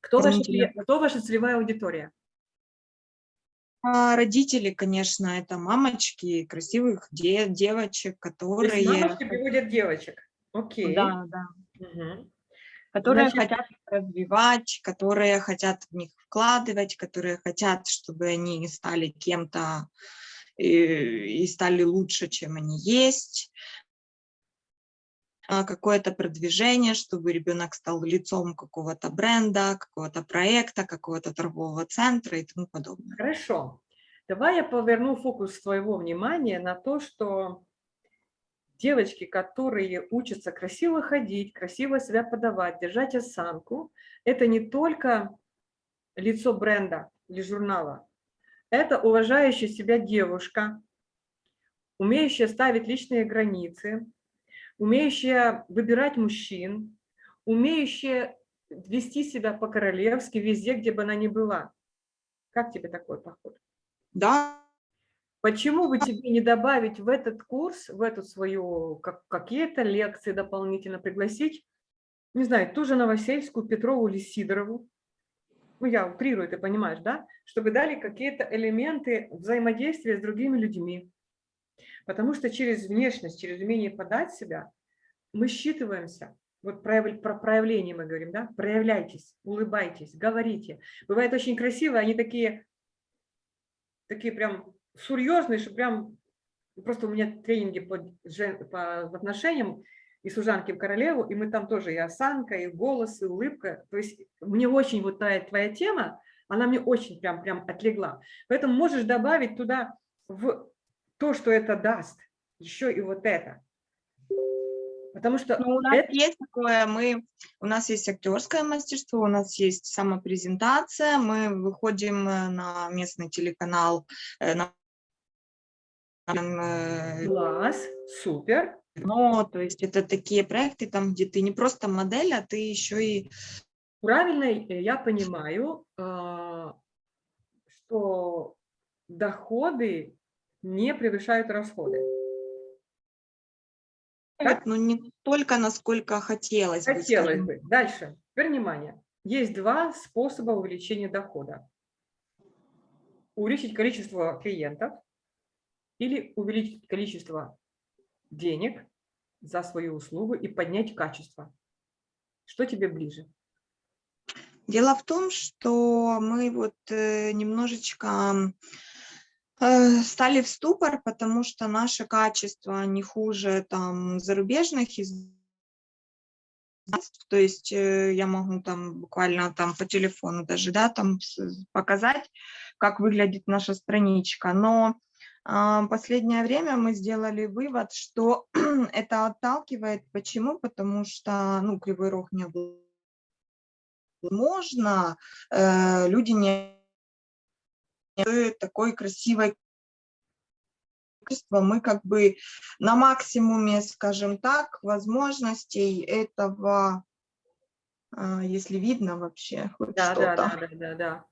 Кто, ваша, кто ваша целевая аудитория? А родители, конечно, это мамочки красивых де- девочек, То есть которые... мамочки приводят девочек. Окей. Да, да. Мгм. которые Значит- хотят их развивать, которые хотят в них вкладывать, которые хотят, чтобы они стали кем-то и, и стали лучше, чем они есть. А, Какое-то продвижение, чтобы ребенок стал лицом какого-то бренда, какого-то проекта, какого-то торгового центра и тому подобное. Хорошо. Давай я поверну фокус своего внимания на то, что девочки, которые учатся красиво ходить, красиво себя подавать, держать осанку, это не только лицо бренда или журнала, это уважающая себя девушка, умеющая ставить личные границы, умеющая выбирать мужчин, умеющая вести себя по-королевски везде, где бы она ни была. Как тебе такой подход? Да, Почему бы тебе не добавить в этот курс, в эту свою, как, какие-то лекции дополнительно пригласить, не знаю, ту же Новосельскую, Петрову или Сидорову, ну я утрирую, ты понимаешь, да, чтобы дали какие-то элементы взаимодействия с другими людьми. Потому что через внешность, через умение подать себя мы считываемся. Вот прояв- про проявление мы говорим, да, проявляйтесь, улыбайтесь, говорите. Бывает очень красиво, они такие, такие прям серьезные, что прям просто у меня тренинги по, жен- по отношениям и служанки в королеву, и мы там тоже и осанка, и голос, и улыбка. То есть мне очень вот твоя, твоя тема, она мне очень прям, прям отлегла. Поэтому можешь добавить туда в то, что это даст, еще и вот это. Потому что Ну, у нас это- есть такое, мы, у нас есть актерское мастерство, у нас есть самопрезентация, мы выходим э, на местный телеканал, э, на э, класс, супер. но, то есть это такие проекты, там, где ты не просто модель, а ты еще и Правильно я понимаю, а, что доходы не превышают расходы. Так. ну, не только насколько хотелось бы. Хотелось скажем. бы. Дальше. Теперь внимание. Есть два способа увеличения дохода. Увеличить количество клиентов или увеличить количество денег за свою услугу и поднять качество. Что тебе ближе? Дело в том, что мы вот э, немножечко стали в ступор, потому что наше качество не хуже там зарубежных из то есть э, я могу там буквально там по телефону даже, да, там показать, как выглядит наша страничка. Но а, последнее время мы сделали вывод, что это отталкивает. Почему? Потому что, ну, Кривой Рог не был можно, э, люди не такой красивой мы как бы на максимуме, скажем так, возможностей этого, а, если видно вообще хоть Да, да, что-то. да, да, да, да.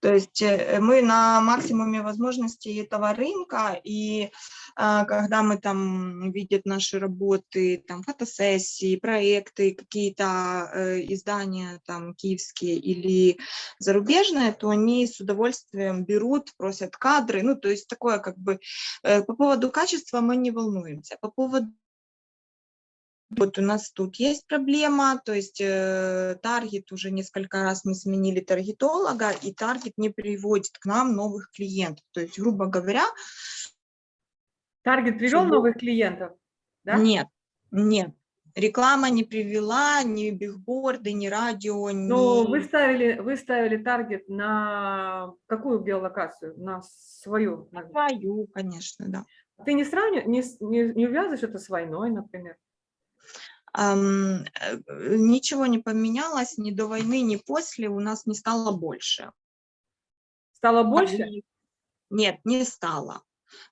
То есть э, мы на максимуме возможностей этого рынка, и а, когда мы там видят наши работы, там фотосессии, проекты, какие-то э, издания там киевские или зарубежные, то они с удовольствием берут, просят кадры, ну то есть такое как бы э, по поводу качества мы не волнуемся, по поводу вот у нас тут есть проблема, то есть э, таргет, уже несколько раз мы сменили таргетолога, и таргет не приводит к нам новых клиентов. То есть, грубо говоря, Таргет привел Чтобы- новых клиентов? Да? нет, нет. Реклама не привела, ни бигборды, ни радио, ни... Но вы ставили, вы ставили таргет на какую геолокацию? На свою? на- свою, конечно, да. Ты не сравниваешь, не, не, не увязываешь это с войной, например? Ам, э, ничего не поменялось ни до войны, ни после, у нас не стало больше. Стало больше? Нет, не стало.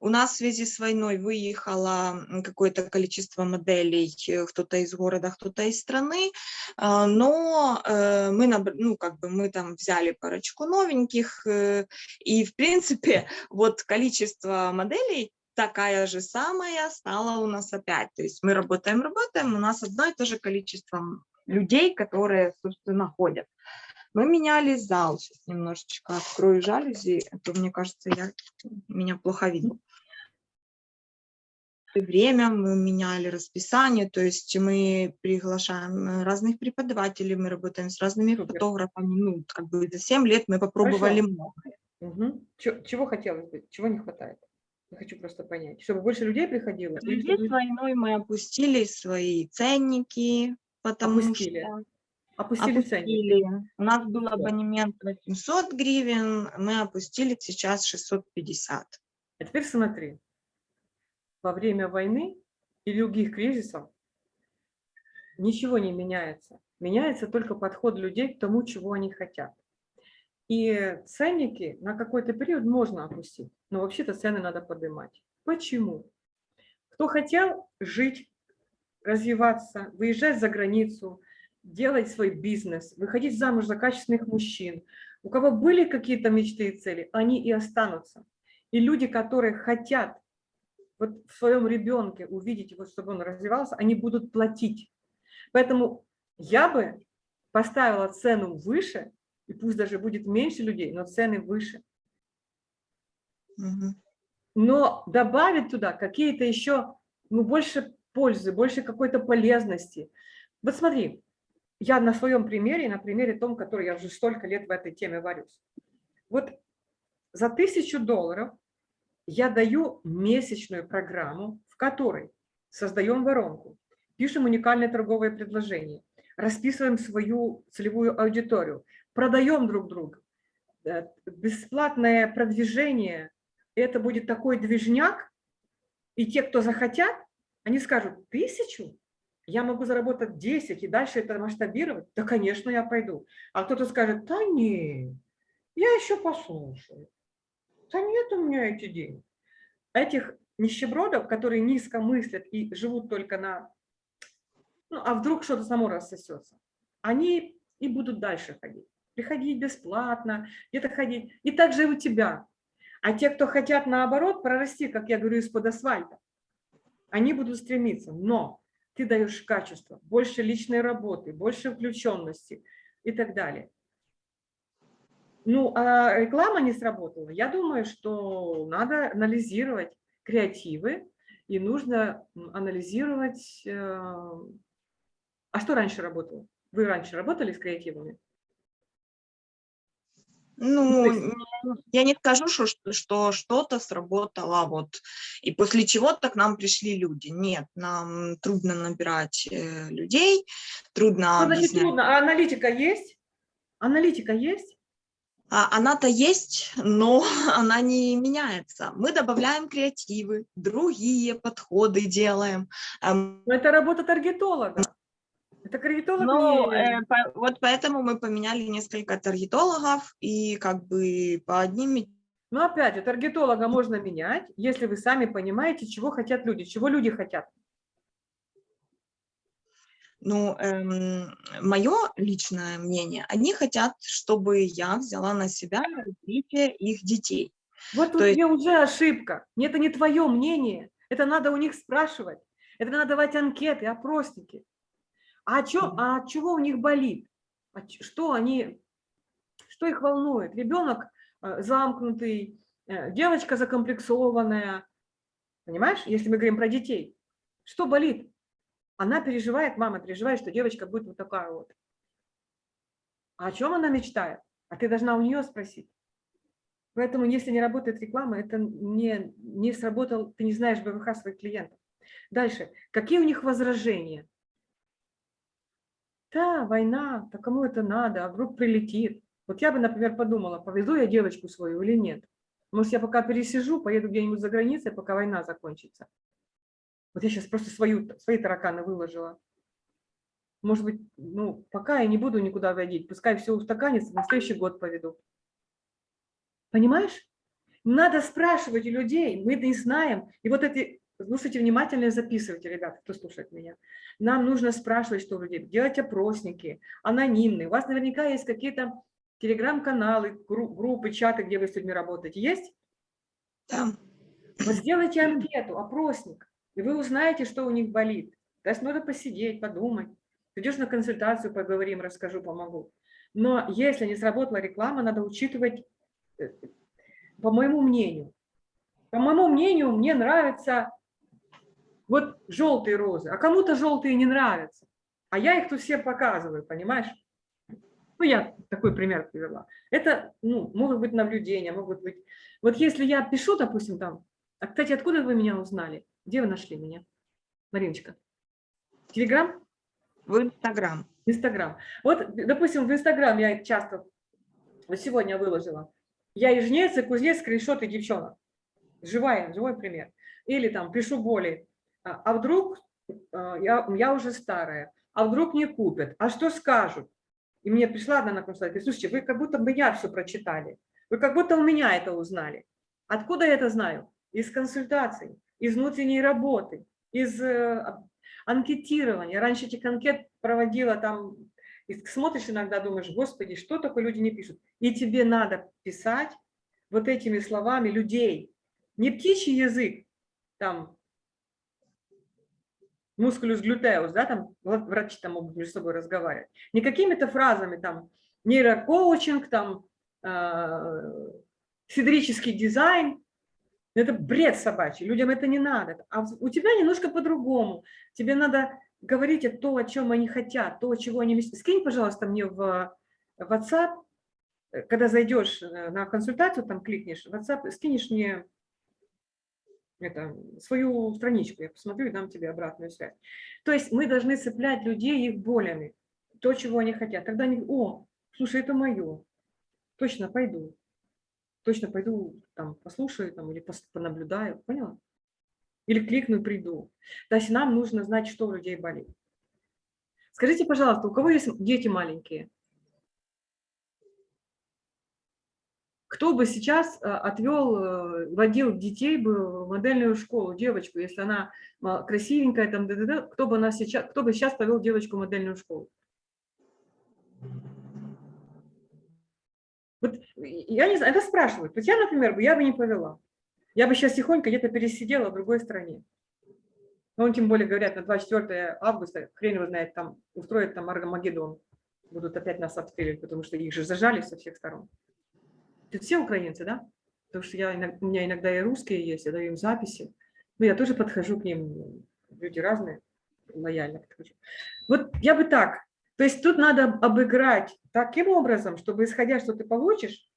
У нас в связи с войной выехало какое-то количество моделей, э, кто-то из города, кто-то из страны, а, но э, мы, ну, как бы мы там взяли парочку новеньких, э, и, в принципе, вот количество моделей такая же самая стала у нас опять. То есть мы работаем, работаем, у нас одно и то же количество людей, которые, собственно, ходят. Мы меняли зал. Сейчас немножечко открою жалюзи, а то, мне кажется, я, меня плохо видно. Время мы меняли расписание, то есть мы приглашаем разных преподавателей, мы работаем с разными Супер. фотографами. Ну, как бы за 7 лет мы попробовали Хорошо. много. Мгм. Чё- Чего хотелось бы, чего не хватает? Я хочу просто понять. Чтобы больше людей приходило? Чтобы с войной мы опустили свои ценники, потому Опустили. что Опустили ценник. опустили. У нас был абонемент 800 гривен, мы опустили сейчас 650. А теперь смотри. Во время войны и других кризисов ничего не меняется. Меняется только подход людей к тому, чего они хотят. И ценники на какой-то период можно опустить, но вообще-то цены надо поднимать. Почему? Кто хотел жить, развиваться, выезжать за границу, делать свой бизнес, выходить замуж за качественных мужчин, у кого были какие-то мечты и цели, они и останутся. И люди, которые хотят вот в своем ребенке увидеть его, чтобы он развивался, они будут платить. Поэтому я бы поставила цену выше, и пусть даже будет меньше людей, но цены выше. Но добавить туда какие-то еще, ну, больше пользы, больше какой-то полезности. Вот смотри, я на своем примере, на примере том, который я уже столько лет в этой теме варюсь. Вот за тысячу долларов я даю месячную программу, в которой создаем воронку, пишем уникальное торговое предложение, расписываем свою целевую аудиторию, продаем друг друга, э, бесплатное продвижение, это будет такой движняк, и те, кто захотят, они скажут, тысячу? Я могу заработать 10 и дальше это масштабировать? Да, конечно, я пойду. А кто-то скажет, да не, я еще послушаю. Да нет у меня эти деньги. Этих нищебродов, которые низко мыслят и живут только на... Ну, а вдруг что-то само рассосется, они и будут дальше ходить. Приходить бесплатно, где-то ходить. И также и у тебя. А те, кто хотят наоборот прорасти, как я говорю, из-под асфальта, они будут стремиться. Но ты даешь качество, больше личной работы, больше включенности и так далее. Ну, а реклама не сработала. Я думаю, что надо анализировать креативы и нужно анализировать... э, А что раньше работало? Вы раньше работали с креативами? Ну, я не скажу, что, что- что что-то сработало, вот, и после чего-то к нам пришли люди. Нет, нам трудно набирать э, людей, трудно Что значит трудно? А аналитика есть? Аналитика есть? А она-то есть, но она не меняется. Мы добавляем креативы, другие подходы делаем. Эм, Но это работа таргетолога. Это Ну, не- э, по- вот поэтому мы поменяли несколько таргетологов, и как бы по одним Но опять же, таргетолога можно менять, если вы сами понимаете, чего хотят люди, чего люди хотят. Ну, мое личное мнение, они хотят, чтобы я взяла на себя развитие их детей. Вот тут есть- уже ошибка. Это не твое мнение, это надо у них спрашивать. Это надо давать анкеты, опросники. А, чё, а чего у них болит? А что они, что их волнует? Ребенок э, замкнутый, э, девочка закомплексованная. Понимаешь, если мы говорим про детей. Что болит? Она переживает, мама переживает, что девочка будет вот такая вот. А о чем она мечтает? А ты должна у нее спросить. Поэтому, если не работает реклама, это не, не сработал, ты не знаешь БВХ своих клиентов. Дальше. Какие у них возражения? Да, война, да кому это надо, а вдруг прилетит. Вот я бы, например, подумала, повезу я девочку свою или нет. Может, я пока пересижу, поеду где-нибудь за границей, пока война закончится. Вот я сейчас просто свою, свои тараканы выложила. Может быть, ну, пока я не буду никуда водить, пускай все устаканится, на следующий год поведу. Понимаешь? Надо спрашивать у людей, мы не знаем. И вот эти, слушайте внимательно и записывайте, ребята, кто слушает меня. Нам нужно спрашивать, что у людей, делать опросники, анонимные. У вас наверняка есть какие-то телеграм-каналы, группы, чаты, где вы с людьми работаете. Есть? Да. Вот сделайте анкету, опросник, и вы узнаете, что у них болит. То есть надо посидеть, подумать. Придешь на консультацию, поговорим, расскажу, помогу. Но если не сработала реклама, надо учитывать, э, по моему мнению. По моему мнению, мне нравятся вот желтые розы, а кому-то желтые не нравятся. А я их тут всем показываю, понимаешь? Ну, я такой пример привела. Это, ну, могут быть наблюдения, могут быть... Вот если я пишу, допустим, там... А, кстати, откуда вы меня узнали? Где вы нашли меня? Мариночка? Телеграм? В Инстаграм. Инстаграм. Вот, допустим, в Инстаграм я часто, вот сегодня выложила, я и жнец, и кузнец, скриншоты девчонок. Живая, живой пример. Или там пишу боли. А, а вдруг а, я, я уже старая, а вдруг не купят, а что скажут? И мне пришла одна на консультацию, слушайте, вы как будто бы я все прочитали, вы как будто у меня это узнали. Откуда я это знаю? Из консультаций, из внутренней работы, из э, анкетирования. Раньше этих анкет проводила там, и смотришь иногда, думаешь, господи, что такое люди не пишут. И тебе надо писать вот этими словами людей. Не птичий язык, там, мускулюс глютеус, да, там врачи там могут между собой разговаривать. Не какими-то фразами, там, нейрокоучинг, там, э, дизайн. Это бред собачий, людям это не надо. А у тебя немножко по-другому. Тебе надо говорить то, о чем они хотят, то, чего они... Скинь, пожалуйста, мне в WhatsApp, э, когда зайдешь э, на консультацию, там кликнешь, WhatsApp, скинешь мне это, свою страничку, я посмотрю и дам тебе обратную связь. То есть мы должны цеплять людей их болями, то, чего они хотят. Тогда они, о, слушай, это мое, точно пойду, точно пойду, там, послушаю там, или понаблюдаю, поняла? Или кликну, приду. То есть нам нужно знать, что у людей болит. Скажите, пожалуйста, у кого есть дети маленькие? Кто бы сейчас э, отвел, э, водил детей бы в модельную школу, девочку, если она красивенькая, там, д -д -д, кто бы она сейчас, кто бы сейчас повел девочку в модельную школу? Вот я не знаю, это спрашивают. Вот я, например, я бы не повела. Я бы сейчас тихонько где-то пересидела в другой стране. Ну, тем более говорят, на 24 августа, хрен его знает, там устроят там Аргамагеддон. Будут опять нас обстреливать, потому что их же зажали со всех сторон. Все украинцы, да? Потому что я, у меня иногда и русские есть, я даю им записи. Но я тоже подхожу к ним, люди разные, лояльно подхожу. Вот я бы так. То есть тут надо обыграть таким образом, чтобы, исходя, что ты получишь,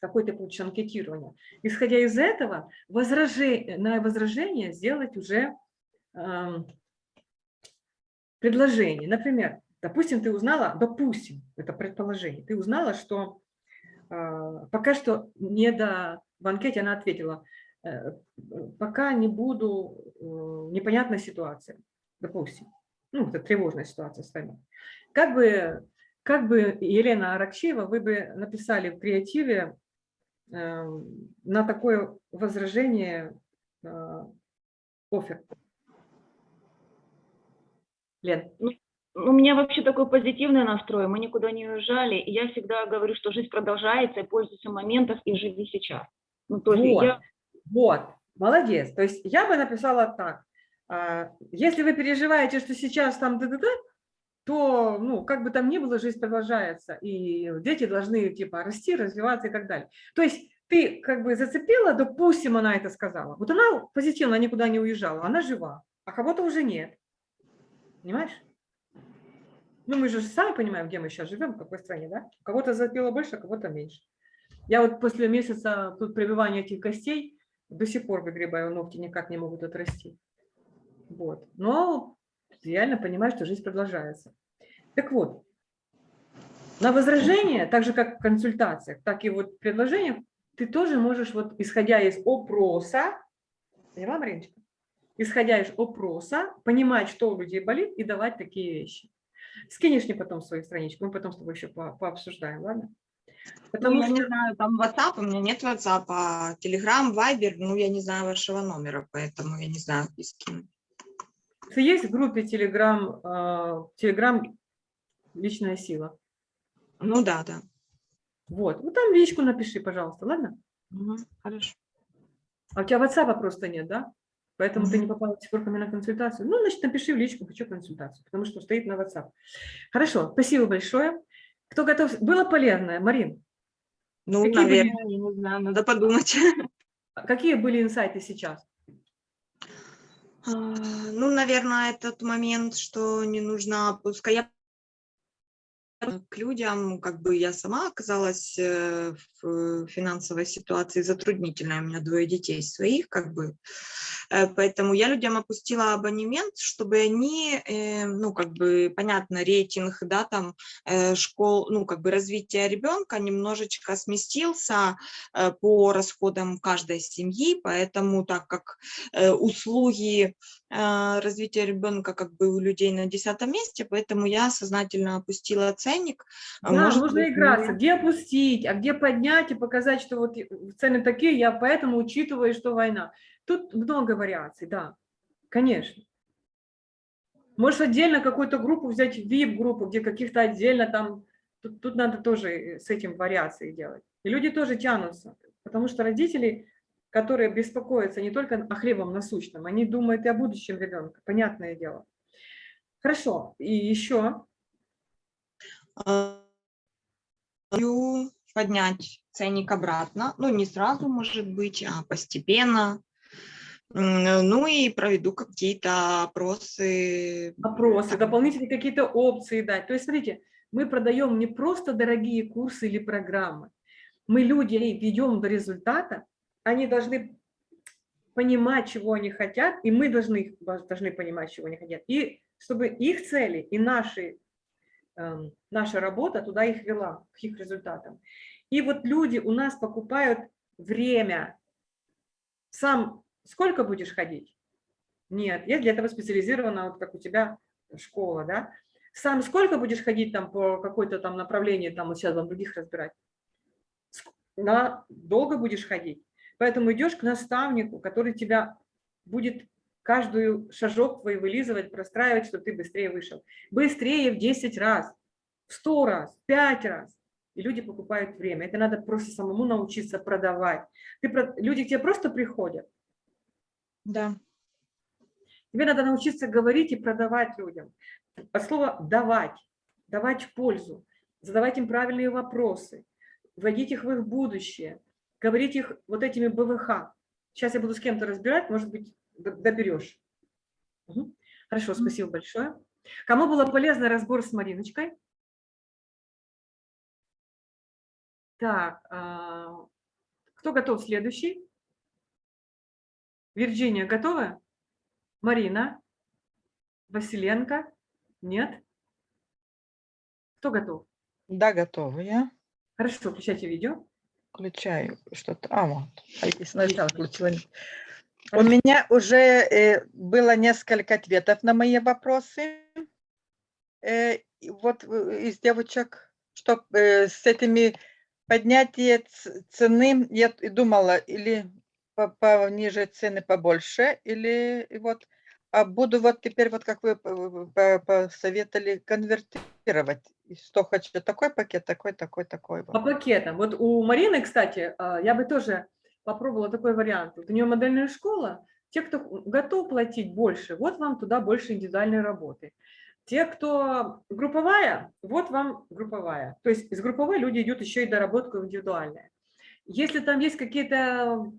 какое ты получишь анкетирование, исходя из этого, возражение, на возражение сделать уже э, предложение. Например, допустим, ты узнала, допустим, это предположение, ты узнала, что пока что не до... В анкете она ответила, э, пока не буду, э, непонятная ситуация, допустим. Ну, это тревожная ситуация с вами. Как бы, как бы Елена Аракчеева, вы бы написали в креативе э, на такое возражение офер? Лен. У меня вообще такой позитивный настрой, мы никуда не уезжали, и я всегда говорю, что жизнь продолжается, и пользуйся моментом, и живи сейчас. Ну, то есть вот, я... вот, молодец. То есть я бы написала так, а, если вы переживаете, что сейчас там д -д -д, то, ну, как бы там ни было, жизнь продолжается, и дети должны, типа, расти, развиваться и так далее. То есть ты как бы зацепила, допустим, она это сказала. Вот она позитивно никуда не уезжала, она жива, а кого-то уже нет. Понимаешь? Ну, мы же сами понимаем, где мы сейчас живем, в какой стране, да? Кого-то запило больше, а кого-то меньше. Я вот после месяца тут прививания этих костей до сих пор выгребаю ногти, никак не могут отрасти. Вот. Но реально понимаю, что жизнь продолжается. Так вот, на возражение, так же как в консультациях, так и вот в предложениях, ты тоже можешь, вот исходя из опроса, поняла, Мариночка? Исходя из опроса, понимать, что у людей болит и давать такие вещи. Скинешь мне потом свою страничку, мы потом с тобой еще по пообсуждаем, ладно? Ну, Потому я что не знаю, там WhatsApp, у меня нет WhatsApp, а Telegram, Viber, ну, я не знаю вашего номера, поэтому я не знаю, и с кем. Есть в группе Telegram, э, Telegram «Личная сила»? Ну, да, да. Вот, ну там личку напиши, пожалуйста, ладно? Мгм, Хорошо. А у тебя WhatsApp просто нет, да? Поэтому ты не Мгм. попала до сих пор ко мне на консультацию. Ну, значит, напиши в личку, хочу консультацию, потому что стоит на WhatsApp. Хорошо, спасибо большое. Кто готов? Было полезно, Марин? Ну, Какие были- наверное, я не знаю, надо подумать. а Какие были инсайты сейчас? А, Ну, наверное, этот момент, что не нужно опускать. Я к людям, как бы я сама оказалась э, в финансовой ситуации затруднительной, у меня двое детей своих, как бы, Э, поэтому я людям опустила абонемент, чтобы они, э, ну, как бы, понятно, рейтинг, да, там, школ, ну, как бы, развития ребенка немножечко сместился по расходам каждой семьи, поэтому так как услуги развития ребенка как бы у людей на десятом месте, поэтому я сознательно опустила ценник. А Да, может нужно быть, играться. мне- Где опустить, а где поднять и показать, что вот цены такие, я поэтому учитываю, что война. Тут много вариаций, да, конечно. Можешь отдельно какую-то группу взять, VIP-группу, где каких-то отдельно там, тут, тут надо тоже с этим вариации делать. И люди тоже тянутся, потому что родители, которые беспокоятся не только о хлебом насущном, они думают и о будущем ребенка, понятное дело. Хорошо, и еще, поднять ценник обратно, ну не сразу, может быть, а постепенно. Ну и проведу какие-то опросы. опросы, дополнительные какие-то опции дать. То есть, смотрите, мы продаем не просто дорогие курсы или программы. Мы людей ведем до результата, они должны понимать, чего они хотят, и мы должны, должны понимать, чего они хотят. И чтобы их цели и наши, наша работа туда их вела, к их результатам. И вот люди у нас покупают время. Сам сколько будешь ходить? Нет, я для этого специализирована, вот как у тебя школа, да? Сам сколько будешь ходить там по какой-то там направлению, там вот сейчас вам других разбирать? На, долго будешь ходить. Поэтому идешь к наставнику, который тебя будет каждую шажок твой вылизывать, простраивать, чтобы ты быстрее вышел. Быстрее в 10 раз, в 100 раз, в 5 раз. И люди покупают время. Это надо просто самому научиться продавать. Ты, люди к тебе просто приходят, Да. Тебе надо научиться говорить и продавать людям. От слова «давать», давать пользу, задавать им правильные вопросы, вводить их в их будущее, говорить их вот этими БВХ. Сейчас я буду с кем-то разбирать, может быть, доберешь. Мгм. Хорошо, спасибо большое. Кому было полезно разбор с Мариночкой? Так, а, кто готов следующий? Вирджиния, готова? Марина? Василенко? Нет? Кто готов? Да, готова я. Хорошо, включайте видео. Включаю что-то. А, вот. А если сначала включила. У меня уже э, было несколько ответов на мои вопросы. Э, вот э, из девочек, что с этими поднятие цены, я думала, или по- пониже цены побольше, или вот а буду вот теперь, вот как вы посоветовали, конвертировать. Что хочу, такой пакет, такой, такой, такой. По пакетам. Вот у Марины, кстати, а, я бы тоже попробовала такой вариант. Вот у нее модельная школа. Те, кто готов платить больше, вот вам туда больше индивидуальной работы. Те, кто групповая, вот вам групповая. То есть из групповой люди идут еще и доработку в индивидуальное. Если там есть какие-то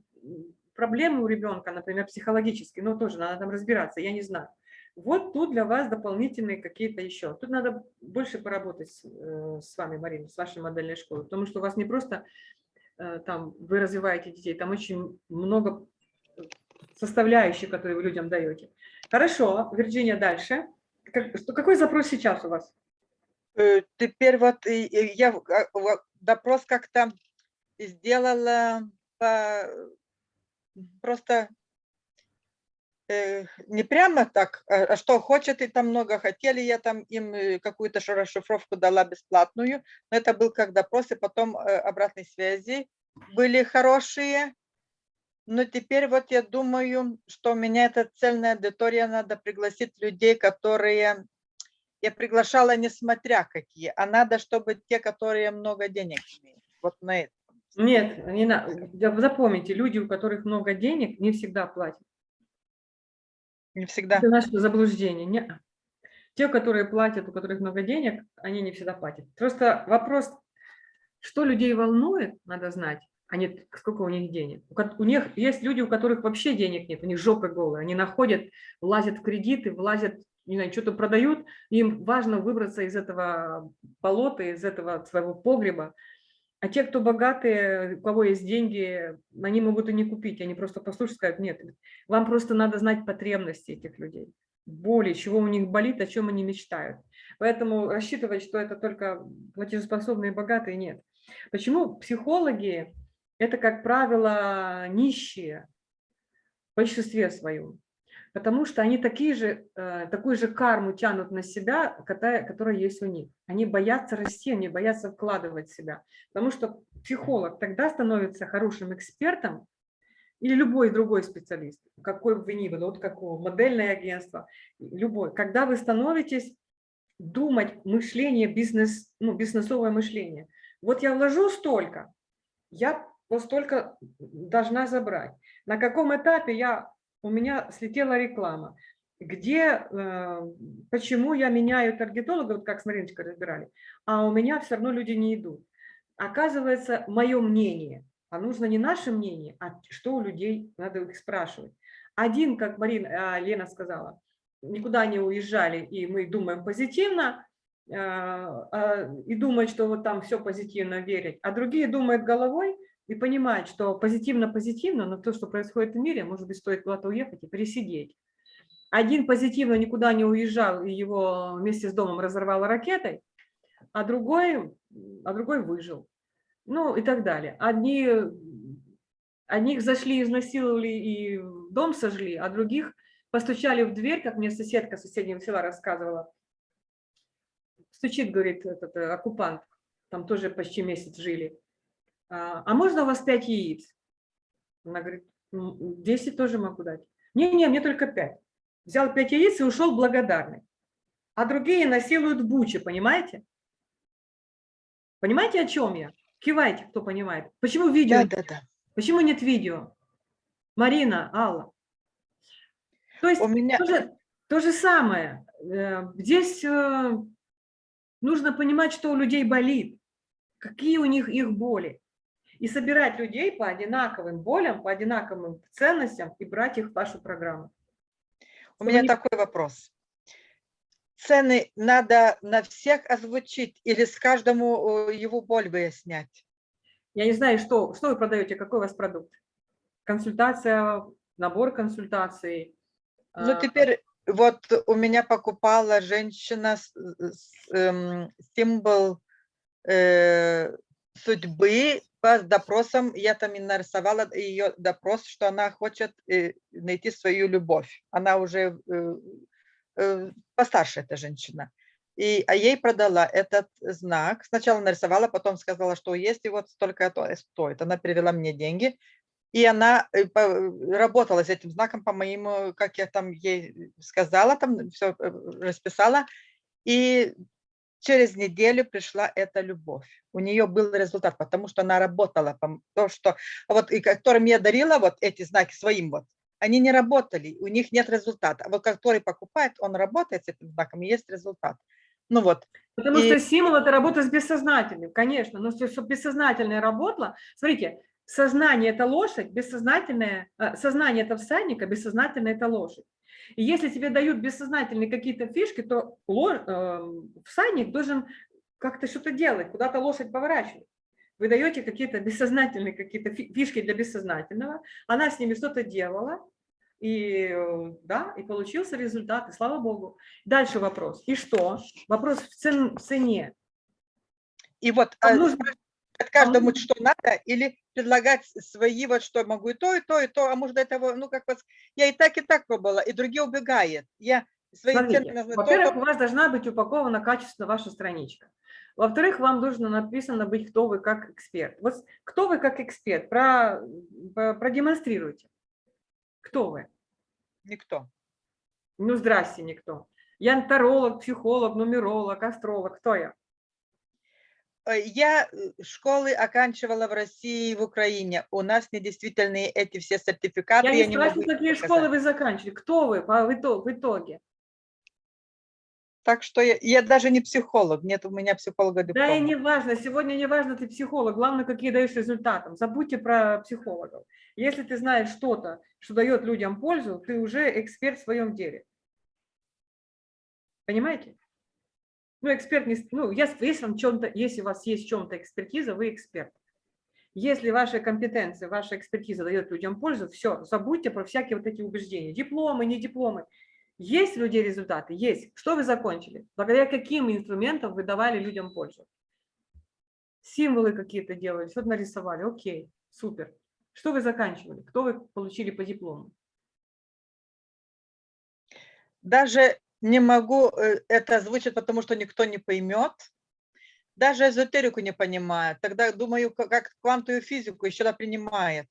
проблемы у ребенка, например, психологические, ну тоже надо там разбираться, я не знаю. Вот тут для вас дополнительные какие-то еще. Тут надо больше поработать с, э, с вами, Марина, с вашей модельной школой, потому что у вас не просто там вы развиваете детей, там очень много составляющих, которые вы людям даете. Хорошо, Вирджиния, дальше. Как- какой запрос сейчас у вас? Э, Теперь вот я а, допрос как-то сделала по- просто э, не прямо так, а а что хочет и там много хотели, я там им э, какую-то расшифровку дала бесплатную, но это был как допрос, и потом э, обратной связи были хорошие. Но теперь вот я думаю, что у меня эта цельная аудитория, надо пригласить людей, которые... Я приглашала несмотря какие, а надо, чтобы те, которые много денег имеют. Вот на это. Нет, не на- запомните, люди, у которых много денег, не всегда платят. Не всегда. Это наше заблуждение. Не. Те, которые платят, у которых много денег, они не всегда платят. Просто вопрос, что людей волнует, надо знать, а не сколько у них денег. У, у них есть люди, у которых вообще денег нет, у них жопы голые, они находят, влазят в кредиты, влазят, не знаю, что-то продают, им важно выбраться из этого болота, из этого своего погреба. А те, кто богатые, у кого есть деньги, они могут и не купить, они просто послушают, скажут, нет, вам просто надо знать потребности этих людей, боли, чего у них болит, о чем они мечтают. Поэтому рассчитывать, что это только платежеспособные и богатые, нет. Почему психологи – это, как правило, нищие в большинстве своем? Потому что они такие же, э, такую же карму тянут на себя, которая, которая есть у них. Они боятся расти, они боятся вкладывать себя. Потому что психолог тогда становится хорошим экспертом, или любой другой специалист, какой бы вы ни были, вот какого, модельное агентство, любой. Когда вы становитесь думать мышление, бизнес, ну, бизнесовое мышление. Вот я вложу столько, я вот столько должна забрать. На каком этапе я, у меня слетела реклама, где, э, почему я меняю таргетолога, вот как с Мариночкой разбирали, а у меня все равно люди не идут. Оказывается, мое мнение, а нужно не наше мнение, а что у людей, надо их спрашивать. Один, как Марина, а, Лена сказала, никуда не уезжали, и мы думаем позитивно, а, а, и думают, что вот там все позитивно верить, а другие думают головой и понимают, что позитивно-позитивно, но то, что происходит в мире, может быть, стоит куда-то уехать и пересидеть. Один позитивно никуда не уезжал, и его вместе с домом разорвало ракетой, а другой, а другой выжил. Ну и так далее. Одни, одних зашли, изнасиловали и дом сожгли, а других постучали в дверь, как мне соседка соседнего села рассказывала. Стучит, говорит, этот э, оккупант, там тоже почти месяц жили. А, а можно у вас пять яиц? Она говорит, «М, 10 тоже могу дать. Не-не, мне только пять. Взял пять яиц и ушел благодарный. А другие насилуют бучи, понимаете? Понимаете, о чем я? Кивайте, кто понимает. Почему видео? Да, да, да. Почему нет видео? Марина, Алла. То есть У меня то же, то же самое. Э, Здесь э, нужно понимать, что у людей болит, какие у них их боли. И собирать людей по одинаковым болям, по одинаковым ценностям и брать их в вашу программу. У Чтобы меня не- такой вопрос. Цены надо на всех озвучить или с каждому его боль выяснять? Я не знаю, что, что вы продаете, какой у вас продукт. Консультация, набор консультаций. Ну, а, теперь вот у меня покупала женщина с- с, эм, символ э, судьбы по допросам. Я там и нарисовала ее допрос, что она хочет э, найти свою любовь. Она уже э, э, постарше, эта женщина. И, а ей продала этот знак. Сначала нарисовала, потом сказала, что есть, и вот столько это стоит. Она перевела мне деньги. И она работала с этим знаком по моему, как я там ей сказала, там все расписала. И через неделю пришла эта любовь. У нее был результат, потому что она работала. То, что вот, и которым я дарила вот эти знаки своим вот, они не работали, у них нет результата. А вот который покупает, он работает с этим знаком, и есть результат. Ну вот, Потому И- что символ – это работа с бессознательным, конечно. Но чтобы бессознательное работало, смотрите, сознание – это лошадь, бессознательное, э, сознание – это всадник, а бессознательное – это лошадь. И если тебе дают бессознательные какие-то фишки, то ло- э, всадник должен как-то что-то делать, куда-то лошадь поворачивать. Вы даете какие-то бессознательные какие-то фи- фишки для бессознательного, она с ними что-то делала, и э, да, и получился результат, и слава богу. Дальше вопрос. И что? Вопрос в, цен- в цене. и вот э, нужно- предлагать каждому, что надо, или предлагать свои, вот что могу и то, и то, и то, а может до этого, ну как вас, я и так, и так пробовала, и другие убегают. Я свои во-первых, у вас должна быть упакована качественно ваша страничка. Во-вторых, вам нужно написано быть, кто вы как эксперт. Вот кто вы как эксперт, про, про- продемонстрируйте. Кто вы? никто. Ну, здрасте, никто. Я таролог, психолог, нумеролог, астролог. Кто я? Э, Я э, школы оканчивала в России и в Украине. У нас недействительные эти все сертификаты. Я не спрашиваю, какие их школы показать. вы заканчивали. Кто вы в ито- в итоге? Так что я, я даже не психолог, нет у меня психолога Да диплома. и не важно, сегодня не важно, ты психолог, главное, какие даешь результатам. Забудьте про психологов. Если ты знаешь что-то, что дает людям пользу, ты уже эксперт в своем деле. Понимаете? Ну, эксперт не... Ну, если, вам чем-то, если у вас есть в чем-то экспертиза, вы эксперт. Если ваши компетенции, ваша экспертиза дает людям пользу, все, забудьте про всякие вот эти убеждения. Дипломы, не дипломы. Есть у людей результаты? Есть. Что вы закончили? Благодаря каким инструментам вы давали людям пользу? Символы какие-то делали, что-то нарисовали. Окей, супер. Что вы заканчивали? Кто вы получили по диплому? Даже не могу э, это озвучить, потому что никто не поймет. Даже эзотерику не понимает. Тогда думаю, ка- как квантовую физику еще она принимает.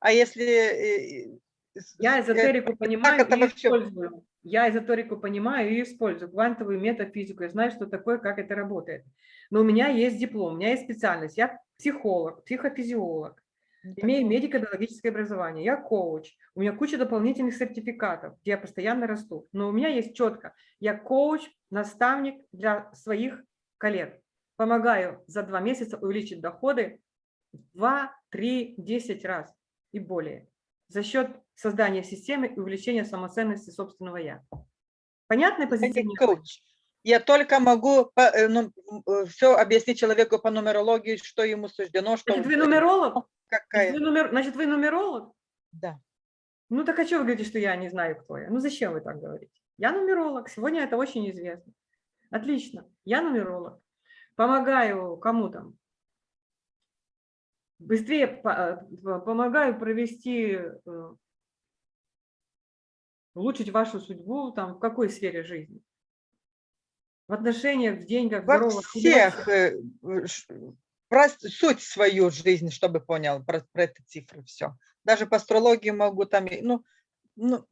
А если... э, с- Я э, эзотерику понимаю это и вообще? использую. Я эзотерику понимаю и использую. Квантовую метафизику. Я знаю, что такое, как это работает. Но у меня есть диплом, у меня есть специальность. Я психолог, психофизиолог. Имею медико-биологическое образование, я коуч, у меня куча дополнительных сертификатов, где я постоянно расту. Но у меня есть четко, я коуч, наставник для своих коллег. Помогаю за два месяца увеличить доходы в 2, 3, 10 раз и более за счет создания системы и увеличения самоценности собственного «я». Понятно позиционирование? коуч. Я только могу все объяснить человеку по нумерологии, что ему суждено, что Значит, вы нумеролог? Какая. вы нумер- Значит, вы нумеролог? Да. Ну так а что вы говорите, что я не знаю, кто я? Ну зачем вы так говорите? Я нумеролог, сегодня это очень известно. Отлично, я нумеролог. Помогаю кому там? Быстрее э, помогаю провести, э, улучшить вашу судьбу там в какой сфере жизни? В отношениях, в деньгах, в Во здоровье. всех про суть свою жизнь, чтобы понял про, про эти цифры все. Даже по астрологии могу там, ну, ну,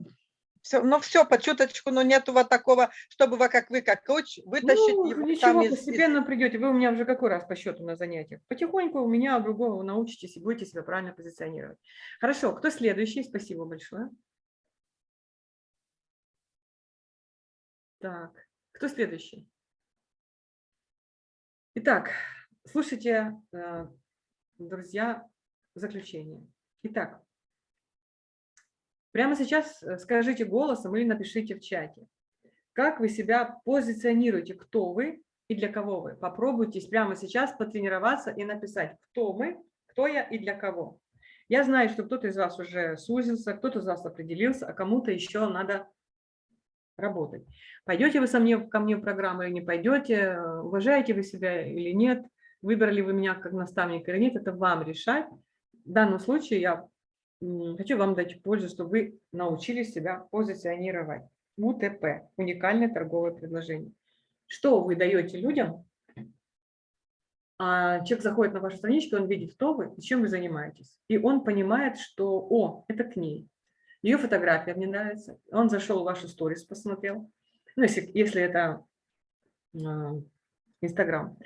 все, ну все, по чуточку, но нету вот такого, чтобы вы, как вы, как коуч, вытащить Ну, его ничего, там из- из- постепенно придете. Вы у меня уже какой раз по счету на занятиях? Потихоньку у меня, у другого вы научитесь и будете себя правильно позиционировать. Хорошо, кто следующий? Спасибо большое. Так, кто следующий? Итак, слушайте, э, друзья, заключение. Итак, прямо сейчас э, скажите голосом или напишите в чате. Как вы себя позиционируете, кто вы и для кого вы. Попробуйте прямо сейчас потренироваться и написать, кто мы, кто я и для кого. Я знаю, что кто-то из вас уже сузился, кто-то из вас определился, а кому-то еще надо работать. Пойдете вы со мне, ко мне в программу или не пойдете, уважаете вы себя или нет, выбрали вы меня как наставника или нет, это вам решать. В данном случае я хочу вам дать пользу, чтобы вы научились себя позиционировать. УТП – уникальное торговое предложение. Что вы даете людям? А человек заходит на вашу страничку, он видит, кто вы и чем вы занимаетесь. И он понимает, что, о, это к ней. Ее фотография мне нравится. Он зашел в вашу сторис, посмотрел. Ну, если, если это а, Инстаграм.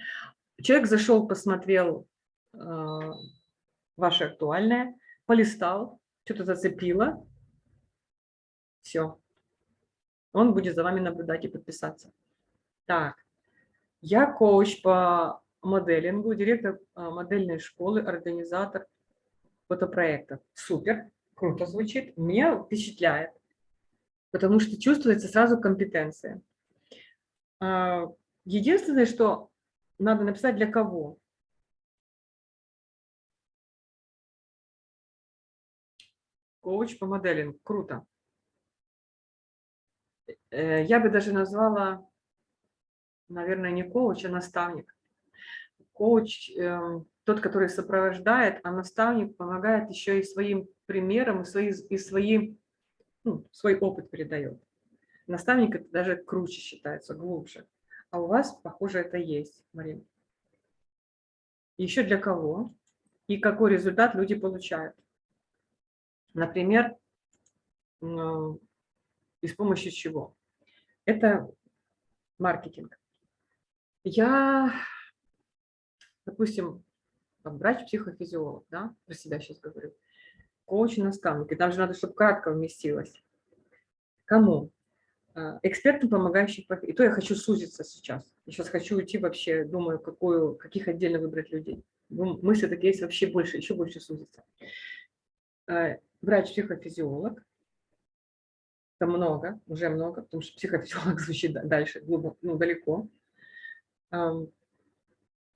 Человек зашел, посмотрел а, ваше актуальное, полистал, что-то зацепило. Все. Он будет за вами наблюдать и подписаться. Так, я коуч по моделингу, директор а, модельной школы, организатор фотопроектов. Супер, круто звучит, меня впечатляет, потому что чувствуется сразу компетенция. А, Единственное, что надо написать для кого. Коуч по моделингу, круто. Э, Я бы даже назвала, наверное, не коуч, а наставник. Коуч эм, тот, который сопровождает, а наставник помогает еще и своим примером, и, свои, и свои, ну, свой опыт передает. Наставник это даже круче считается, глубже. А у вас, похоже, это есть, Марина. Еще для кого? И какой результат люди получают? Например, и с помощью чего? Это маркетинг. Я, допустим, врач-психофизиолог, да, про себя сейчас говорю, коуч-наставник, и там же надо, чтобы кратко вместилось. Кому? А, экспертам, помогающих И то я хочу сузиться сейчас. Я сейчас хочу уйти вообще, думаю, какую, каких отдельно выбрать людей. Мысли такие есть вообще больше, еще больше сузиться. А, врач-психофизиолог. Это много, уже много, потому что психофизиолог звучит дальше, глубоко, ну, далеко.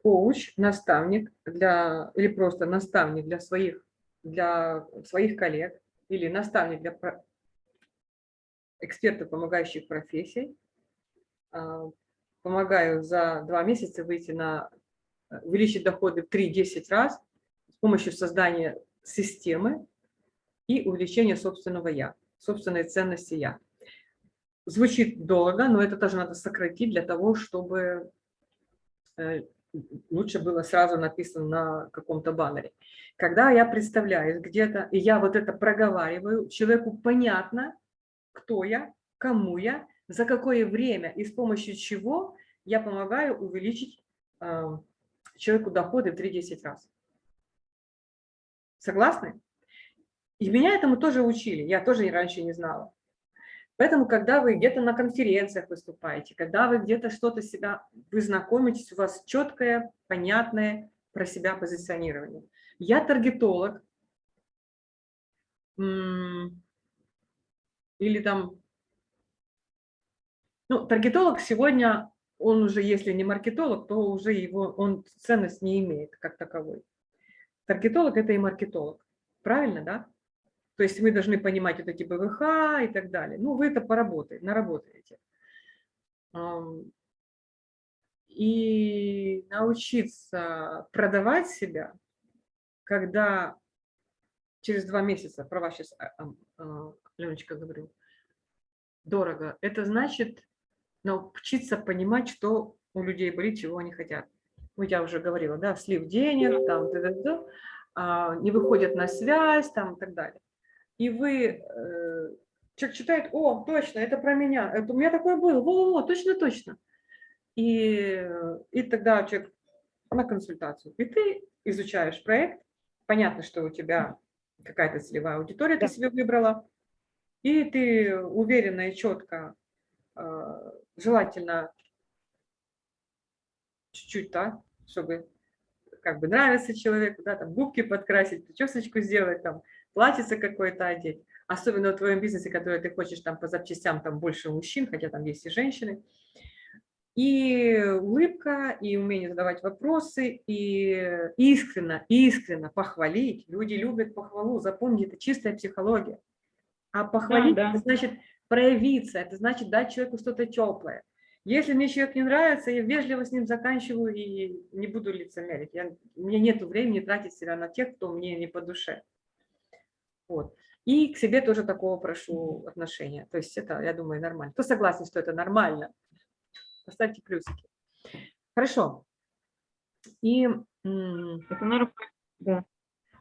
Коуч, наставник для, или просто наставник для своих, для своих коллег, или наставник для экспертов, помогающих профессий. А, помогаю за два месяца выйти на увеличить доходы в 3-10 раз с помощью создания системы и увеличения собственного «я», собственной ценности «я». Звучит долго, но это тоже надо сократить для того, чтобы э, лучше было сразу написано на каком-то баннере. Когда я представляюсь где-то, и я вот это проговариваю, человеку понятно, кто я, кому я, за какое время и с помощью чего я помогаю увеличить э, человеку доходы в 3-10 раз. Согласны? И меня этому тоже учили, я тоже раньше не знала. Поэтому, когда вы где-то на конференциях выступаете, когда вы где-то что-то себя, вы знакомитесь, у вас четкое, понятное про себя позиционирование. Я таргетолог, или там, ну, таргетолог сегодня, он уже, если не маркетолог, то уже его, он ценность не имеет как таковой. Таргетолог – это и маркетолог. Правильно, да? То есть мы должны понимать вот эти БВХ и так далее. Ну, вы это поработаете, наработаете. И научиться продавать себя, когда через два месяца, про вас сейчас Леночка говорю, дорого, это значит научиться понимать, что у людей болит, чего они хотят. Ну, я уже говорила, да, слив денег, там, т -т -т, а, не выходят на связь, там, и так далее. И вы, э, человек читает, о, точно, это про меня, это у меня такое было, во-во-во, точно-точно. И, и тогда человек на консультацию. И ты изучаешь проект, понятно, что у тебя какая-то целевая аудитория, да. ты себе выбрала, и ты уверенно и четко, а, желательно чуть-чуть, да, чтобы как бы нравится человеку, да, там губки подкрасить, причесочку сделать, там платьице какое-то одеть. Особенно в твоем бизнесе, который ты хочешь там по запчастям, там больше мужчин, хотя там есть и женщины. И улыбка, и умение задавать вопросы, и искренно, искренно похвалить. Люди любят похвалу, запомни, это чистая психология. А похвалить, да, да. это значит проявиться, это значит дать человеку что-то теплое. Если мне человек не нравится, я вежливо с ним заканчиваю и не буду лицемерить. Я, у меня нет времени тратить себя на тех, кто мне не по душе. Вот. И к себе тоже такого прошу отношения. То есть это, я думаю, нормально. Кто согласен, что это нормально? Поставьте плюсики. Хорошо. И это нормально. Да.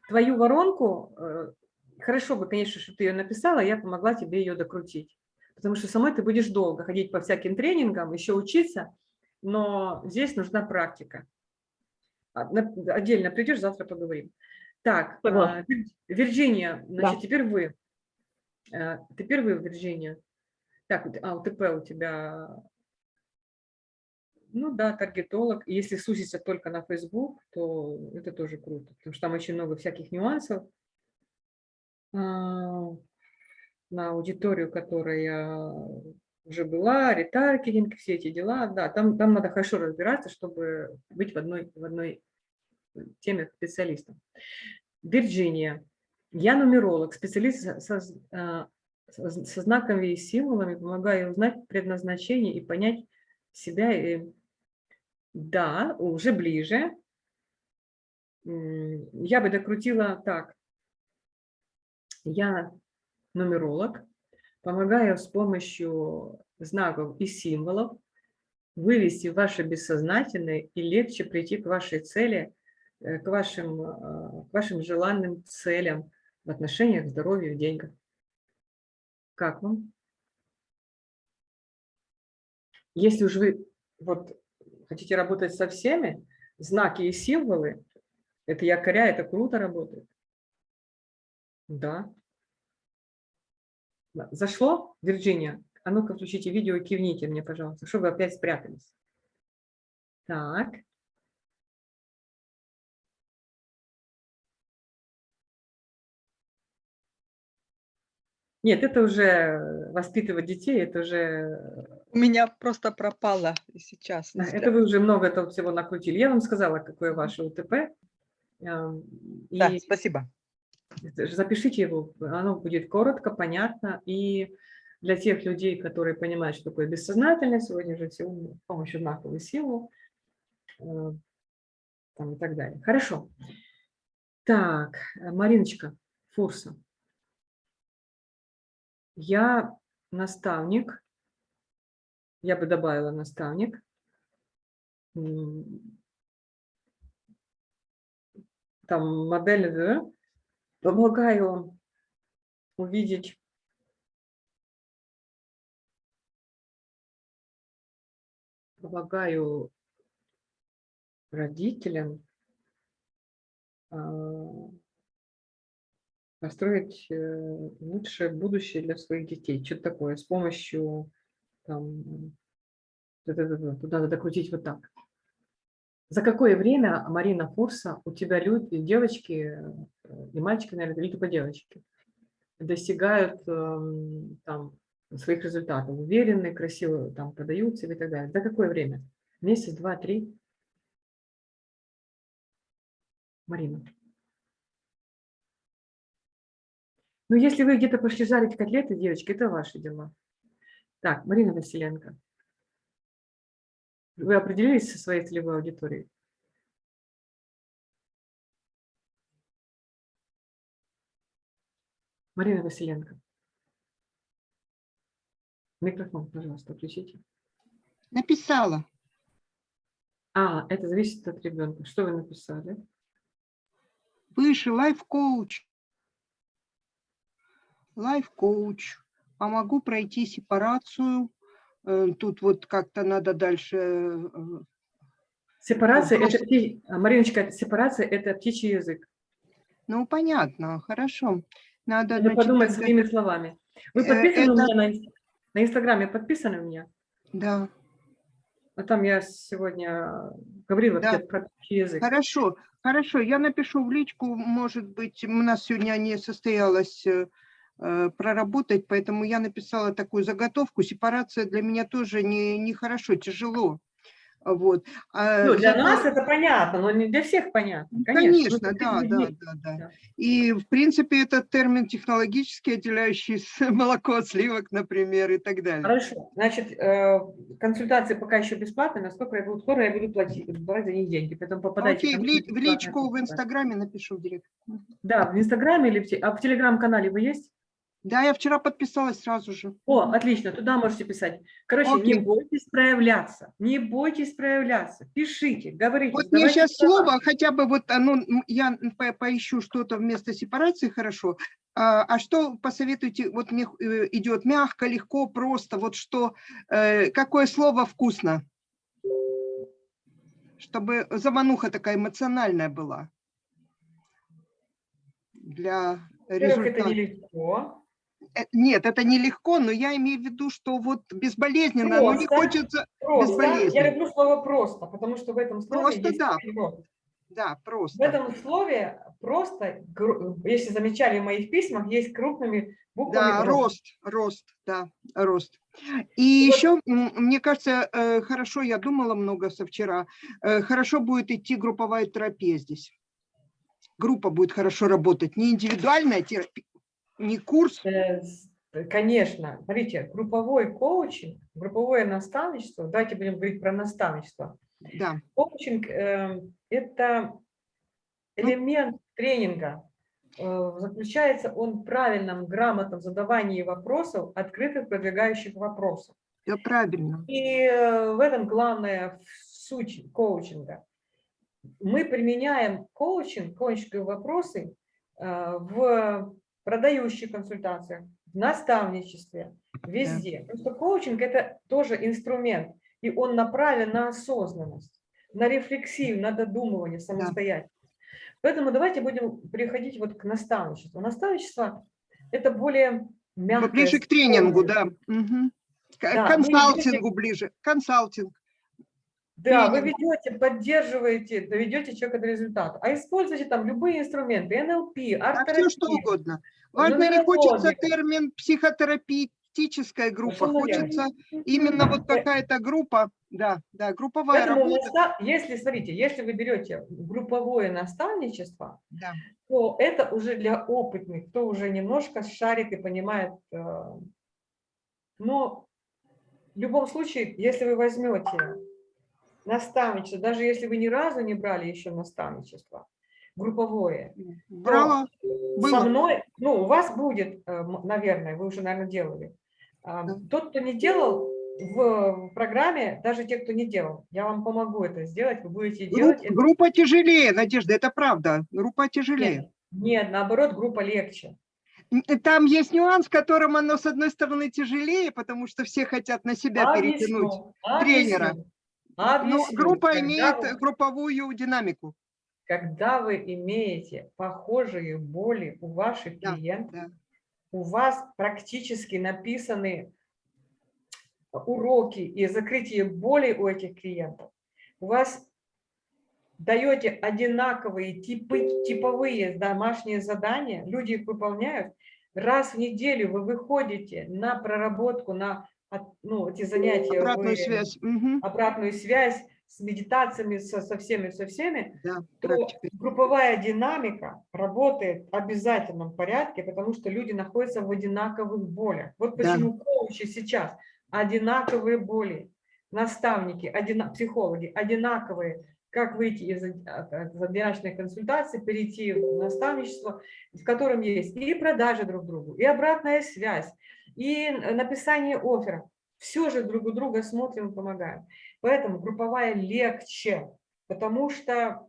твою воронку э, хорошо бы, конечно, что ты ее написала, я помогла тебе ее докрутить. Потому что самой ты будешь долго ходить по всяким тренингам, еще учиться, но здесь нужна практика. Отдельно придешь, завтра поговорим. Так, а, Вирджиния, значит, да. теперь вы. А, теперь вы, Вирджиния. Так, а, УТП у тебя, ну да, таргетолог. Если сузиться только на Facebook, то это тоже круто, потому что там очень много всяких нюансов. А, на аудиторию, которая уже была, ретаргетинг, все эти дела, да, там, там надо хорошо разбираться, чтобы быть в одной, в одной теме специалистом. Вирджиния. Я нумеролог, специалист со, а, со, со знаками и символами, помогаю узнать предназначение и понять себя. И, да, уже ближе. я бы докрутила так. Я нумеролог, помогаю с помощью знаков и символов вывести ваше бессознательное и легче прийти к вашей цели, э, к вашим, э, к вашим желанным целям в отношениях, в здоровье, в деньгах. Как вам? Если уж вы вот хотите работать со всеми, знаки и символы, это якоря, это круто работает. Да. Да. Зашло, Вирджиния? А ну-ка включите видео и кивните мне, пожалуйста, чтобы вы опять спрятались. Так. Нет, это уже воспитывать детей, это уже У меня просто пропало сейчас. Да, Это вы уже много этого всего накрутили. Я вам сказала, какое ваше УТП. эм, Да, И спасибо. Запишите его, оно будет коротко, понятно. И для тех людей, которые понимают, что такое бессознательное, сегодня же все с помощью знаковой силы э, там и так далее. Хорошо. Так, Мариночка Фурса. Я наставник, я бы добавила наставник. Там модель? Помогаю увидеть помогаю родителям а, построить э, лучшее будущее для своих детей. Что-то такое с помощью там, тут надо докрутить вот так. За какое время, Марина Фурса, у тебя люди, девочки э, и мальчики, наверное, или только девочки, достигают эм, там, своих результатов, уверенные, красиво там продают себя и так далее. За какое время? Месяц, два, три? Марина. Ну, если вы где-то пошли жарить котлеты, девочки, это ваши дела. Так, Марина Василенко. Вы определились со своей целевой аудиторией? Марина Василенко. Микрофон, пожалуйста, включите. Написала. А, это зависит от ребенка. Что вы написали? Выше life-coach. Life-coach. Помогу пройти сепарацию. Э, Тут вот как-то надо дальше. э, Сепарация, это, а, Мариночка, сепарация – это птичий язык. Ну, понятно, хорошо. Надо, Надо значит, подумать своими словами. Вы Э, подписаны у это- меня на, инст- на Инстаграме? Подписаны у меня? Да, А там я сегодня говорила Да. про язык. хорошо, хорошо. Я напишу в личку, может быть, у нас сегодня не состоялось проработать, поэтому я написала такую заготовку. Сепарация для меня тоже не, нехорошо, тяжело. Вот. А Ну, для зато- нас это понятно, но не для всех понятно. Ну, Конечно, Конечно, да, да, да, да. И, в принципе, этот термин технологически отделяющий молоко от сливок, например, и так далее. Хорошо. Значит, э, консультации пока еще бесплатные, насколько я буду скоро, я буду платить, брать за них деньги. Поэтому попадайте Окей, в, ли- в личку в. Инстаграме напишу в директ. Да, в Инстаграме или в, а в Телеграм-канале вы есть? Да, я вчера подписалась сразу же. О, отлично, туда можете писать. Короче, не Окей. бойтесь проявляться, не бойтесь проявляться. Пишите, говорите. Вот мне сейчас слова. слово, хотя бы вот оно, м, я по- поищу что-то вместо сепарации, хорошо. А, а что посоветуете, вот мне э, идет мягко, легко, просто, вот что, э, какое слово вкусно? Чтобы замануха такая эмоциональная была. Для Во-первых, это нелегко. Э, Нет, это нелегко, но я имею в виду, что вот безболезненно, но не Просто. хочется, Просто. Безболезненно. Я люблю слово просто, потому что в этом слове Просто, есть да. перевод. да, В просто. этом слове просто, если замечали в моих письмах, есть крупными буквами. Да, просто. рост, рост, да, рост. И еще, м, мне кажется, э, хорошо, я думала много со вчера, э, хорошо будет идти групповая терапия здесь. Группа будет хорошо работать, не индивидуальная терапия, не курс, Э, Конечно, смотрите, групповой коучинг, групповое наставничество, давайте будем говорить про наставничество. да, Коучинг э, это, элемент тренинга э, заключается он в правильном, грамотном задавании вопросов, открытых, продвигающих вопросов. Все правильно. И э, в этом главная суть коучинга. Мы применяем коучинг, коучинговые вопросы э, в продающих консультациях, в наставничестве, везде. Потому что коучинг – это тоже инструмент, и он направлен на осознанность, на рефлексию, на додумывание самостоятельно. Поэтому давайте будем переходить вот к наставничеству. Наставничество – это более мягкое. Ближе к тренингу, да. Мгм. К Да, консалтингу ближе. Консалтинг. Да, вы ведете, поддерживаете, доведете человека до результата. А используйте там любые инструменты, НЛП, А все что угодно. Важно, не хочется термин психотерапевтическая группа, Совершенно верно. хочется именно вот какая-то группа, да, да, групповая Поэтому работа. если, смотрите, если вы берете групповое наставничество, Да. то это уже для опытных, кто уже немножко шарит и понимает. э, Но в любом случае, если вы возьмете наставничество, даже если вы ни разу не брали еще наставничество, групповое, Брала, со мной, ну, у вас будет, э, наверное, вы уже, наверное, делали. А. Тот, кто не делал в программе, даже те, кто не делал, я вам помогу это сделать, вы будете Групп- делать. это. группа тяжелее, Надежда, это правда. Группа тяжелее. Нет, нет, наоборот, группа легче. Н- Там есть нюанс, которым оно, с одной стороны, тяжелее, потому что все хотят на себя перетянуть. Объясню, тренера. объясню, Но объясню. группа Когда имеет вы- групповую динамику. когда вы имеете похожие боли у ваших Да, клиентов, да. у вас практически написаны уроки и закрытие боли у этих клиентов, у вас даете одинаковые типы, типовые домашние задания, люди их выполняют, раз в неделю вы выходите на проработку, на ну, эти занятия, Обратную вы- связь. Мгм. обратную связь с медитациями, со, со всеми, со всеми, Да, то практика. групповая динамика работает в обязательном порядке, потому что люди находятся в одинаковых болях. Вот Да. почему коучи сейчас одинаковые боли, наставники, одина- психологи одинаковые, как выйти из одиночной консультации, перейти в наставничество, в котором есть и продажи друг другу, и обратная связь, и написание оффера. Все же друг у друга смотрим и помогаем. Поэтому групповая легче, потому что,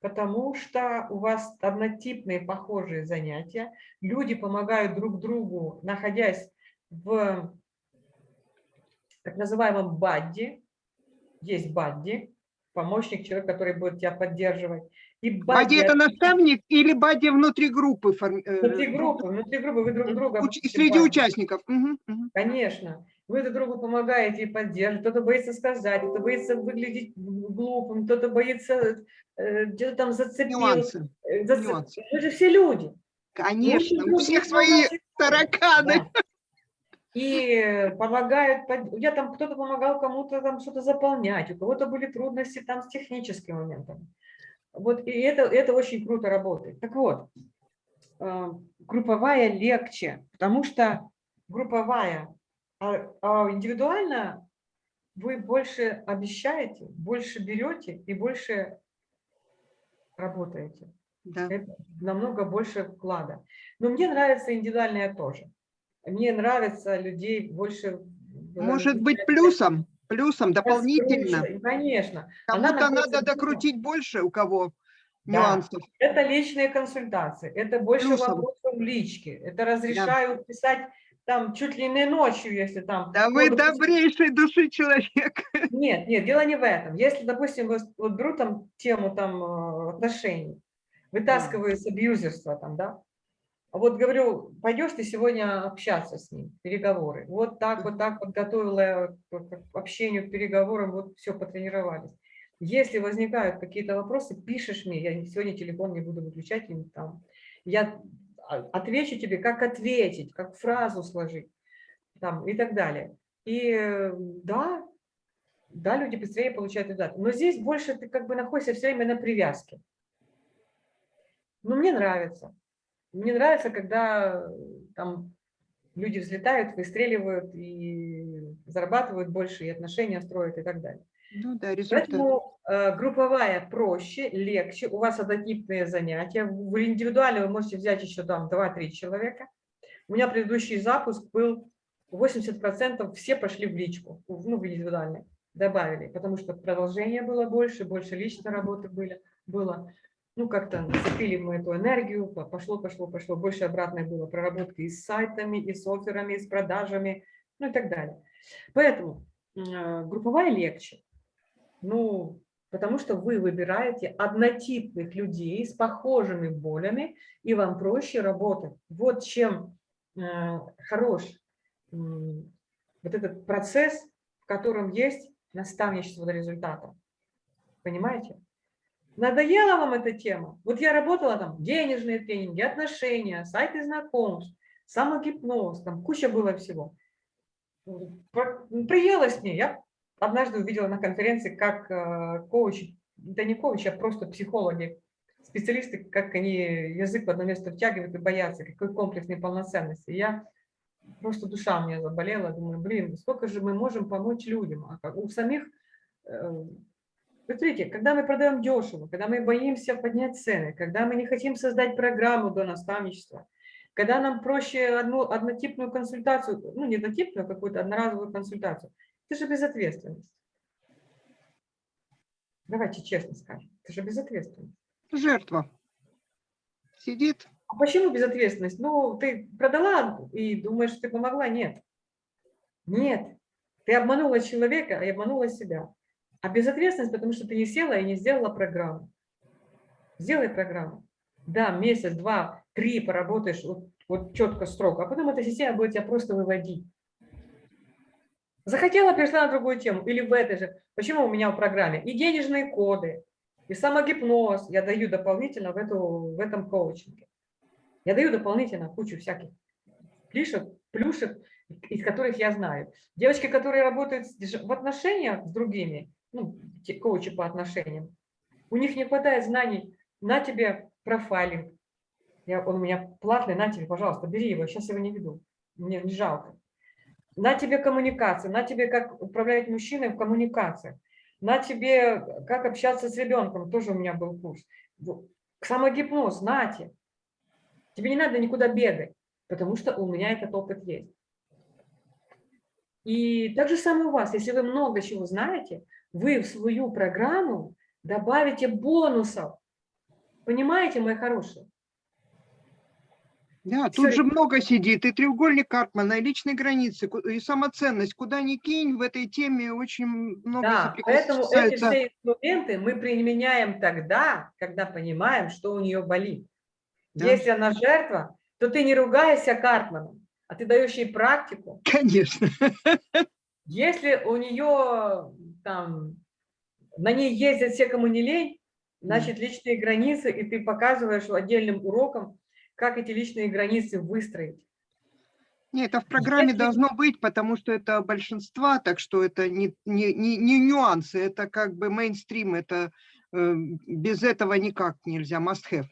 потому что у вас однотипные похожие занятия, люди помогают друг другу, находясь в так называемом бадди, есть бадди, помощник, человек, который будет тебя поддерживать. И Бади это наставник или бади внутри группы? форм- э, Внутри группы, внутри группы вы друг друга... уч- Среди бадди. участников. Мгм, мгм. Конечно. Вы друг другу помогаете и поддерживаете. Кто-то боится сказать, кто-то боится выглядеть глупым, кто-то боится э, где-то там зацепил. Нюансы. э, зацеп- нюансы. Мы же все люди. Конечно, у всех свои тараканы. Да. И помогают, я там кто-то помогал кому-то там что-то заполнять, у кого-то были трудности там с техническими моментами. Вот и это, это очень круто работает. Так вот, э, групповая легче, потому что групповая, а, а индивидуально вы больше обещаете, больше берете и больше работаете. Да. Это намного больше вклада. Но мне нравится индивидуальное тоже. Мне нравится людей больше... Может быть плюсом, плюсом дополнительно. Конечно. Кому-то надо докрутить больше, у кого Да. нюансов. Это личные консультации, это больше Плюсом. вопросов лички, это разрешают писать там чуть ли не ночью, если там... Да ну, вы допустим, добрейшей души человек. Нет, нет, дело не в этом. Если, допустим, вот, вот беру там тему там э, отношений, вытаскиваю с абьюзерства там, да, вот говорю, пойдешь ты сегодня общаться с ним, переговоры. Вот так, вот так вот готовила к к общению, к переговорам, вот все, потренировались. Если возникают какие-то вопросы, пишешь мне, я сегодня телефон не буду выключать, и там, я а, отвечу тебе, как ответить, как фразу сложить там, и так далее. И э, да, да, люди быстрее получают результат. Но здесь больше ты как бы находишься все время на привязке. Но мне нравится. Мне нравится, когда э, там люди взлетают, выстреливают и зарабатывают больше, и отношения строят и так далее. Ну да, результат. Поэтому э, групповая проще, легче. У вас однотипные занятия. В индивидуально вы можете взять еще там 2-3 человека. У меня предыдущий запуск был 80% все пошли в личку, ну, в индивидуальный, добавили, потому что продолжение было больше, больше личной работы были, было. Ну, как-то нацепили мы эту энергию, по- пошло, пошло, пошло. Больше обратной было проработки и с сайтами, и с офферами, и с продажами, ну и так далее. Поэтому э, групповая легче. Ну, потому что вы выбираете однотипных людей с похожими болями, и вам проще работать. Вот чем э, хорош м, вот этот процесс, в котором есть наставничество до результата. Понимаете? Надоела вам эта тема? Вот я работала там, денежные тренинги, отношения, сайты знакомств, самогипноз, там куча было всего. Приелась мне. Я однажды увидела на конференции, как э, коучи, да не коучи, а просто психологи, специалисты, как они язык в одно место втягивают и боятся, какой комплекс неполноценности. Я просто душа у меня заболела, думаю, блин, сколько же мы можем помочь людям, а у самих, вы смотрите, когда мы продаем дешево, когда мы боимся поднять цены, когда мы не хотим создать программу до наставничества, когда нам проще одну однотипную консультацию, ну не однотипную, а какую-то одноразовую консультацию, это же безответственность. Давайте честно скажем, это же безответственность. Жертва. Сидит. А почему безответственность? Ну, ты продала и думаешь, что ты помогла? Нет. Нет. Ты обманула человека и обманула себя. А безответственность, потому что ты не села и не сделала программу. Сделай программу. Да, месяц, два, три поработаешь вот, вот четко, строго, а потом эта система будет тебя просто выводить. Захотела, перешла на другую тему. Или в этой же. Почему у меня в программе? И денежные коды, и самогипноз я даю дополнительно в, эту, в этом коучинге. Я даю дополнительно кучу всяких плюшек, плюшек, из которых я знаю. Девочки, которые работают в отношениях с другими, ну, коучи по отношениям, у них не хватает знаний. На тебе профайлинг. Я, он у меня платный, на тебе, пожалуйста, бери его, сейчас его не веду. Мне не жалко. На тебе коммуникация, на тебе как управлять мужчиной в коммуникациях, на тебе как общаться с ребенком, тоже у меня был курс. Самогипноз, нате. Тебе не надо никуда бегать, потому что у меня этот опыт есть. И так же самое у вас, если вы много чего знаете, вы в свою программу добавите бонусов. Понимаете, мои хорошие? Да, Всё, тут же много сидит. И треугольник Карпмана, и личные границы, и самоценность. Куда ни кинь, в этой теме очень много Да, поэтому эти все инструменты мы применяем тогда, когда понимаем, что у нее болит. Да. Если она жертва, то ты не ругаешься Картманом, а ты даешь ей практику. Конечно. Если у нее там, на ней ездят все, кому не лень, значит, личные границы, и ты показываешь отдельным уроком, как эти личные границы выстроить. Нет, это в программе Если- должно быть, потому что это большинства, так что это не, не, не, не нюансы, это как бы мейнстрим, это э, без этого никак нельзя, must have.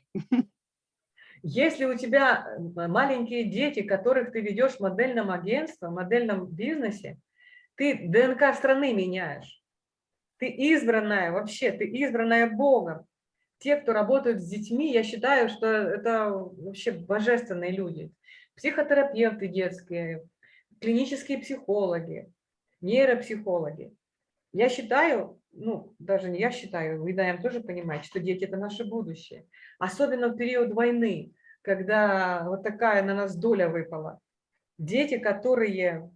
Если у тебя э, маленькие дети, которых ты ведешь в модельном агентстве, в модельном бизнесе, ты ДНК страны меняешь. Ты избранная вообще, ты избранная Богом. Те, кто работают с детьми, я считаю, что это вообще божественные люди. Психотерапевты детские, клинические психологи, нейропсихологи. Я считаю, ну, даже не я считаю, вы, наверное, тоже понимаете, что дети – это наше будущее. Особенно в период войны, когда вот такая на нас доля выпала. Дети, которые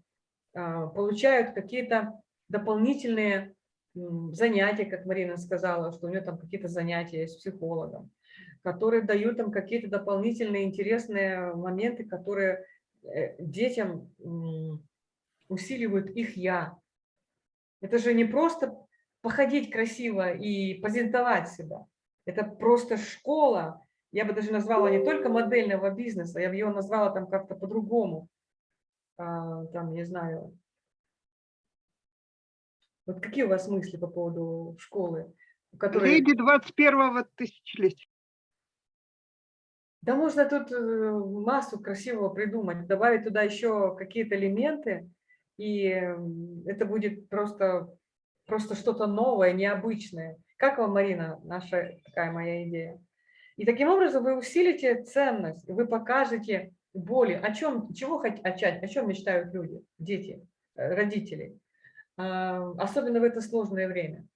получают какие-то дополнительные занятия, как Марина сказала, что у нее там какие-то занятия с психологом, которые дают им какие-то дополнительные интересные моменты, которые э, детям усиливают их «я». Это же не просто походить красиво и презентовать себя. Это просто школа. Я бы даже назвала не только модельного бизнеса, я бы ее назвала там как-то по-другому. А, Там, не знаю. Вот какие у вас мысли по поводу школы? Которые... Леди 21-го тысячелетия. Да можно тут э, массу красивого придумать, добавить туда еще какие-то элементы, и это будет просто просто что-то новое, необычное. Как вам, Марина, наша такая моя идея? И таким образом вы усилите ценность, вы покажете боли, о чем, чего хотят, о чем мечтают люди, дети, э, родители, А, особенно в это сложное время.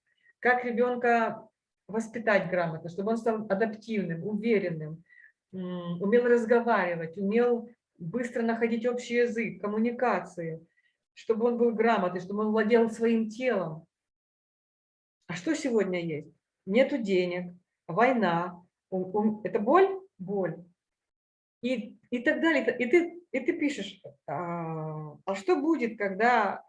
Как ребенка воспитать грамотно, чтобы он стал адаптивным, уверенным, умел разговаривать, умел быстро находить общий язык, коммуникации, чтобы он был грамотный, чтобы он владел своим телом. А что сегодня есть? Нету денег, война. Это боль? Боль. И, и так далее. И ты, и ты пишешь, а, а что будет, когда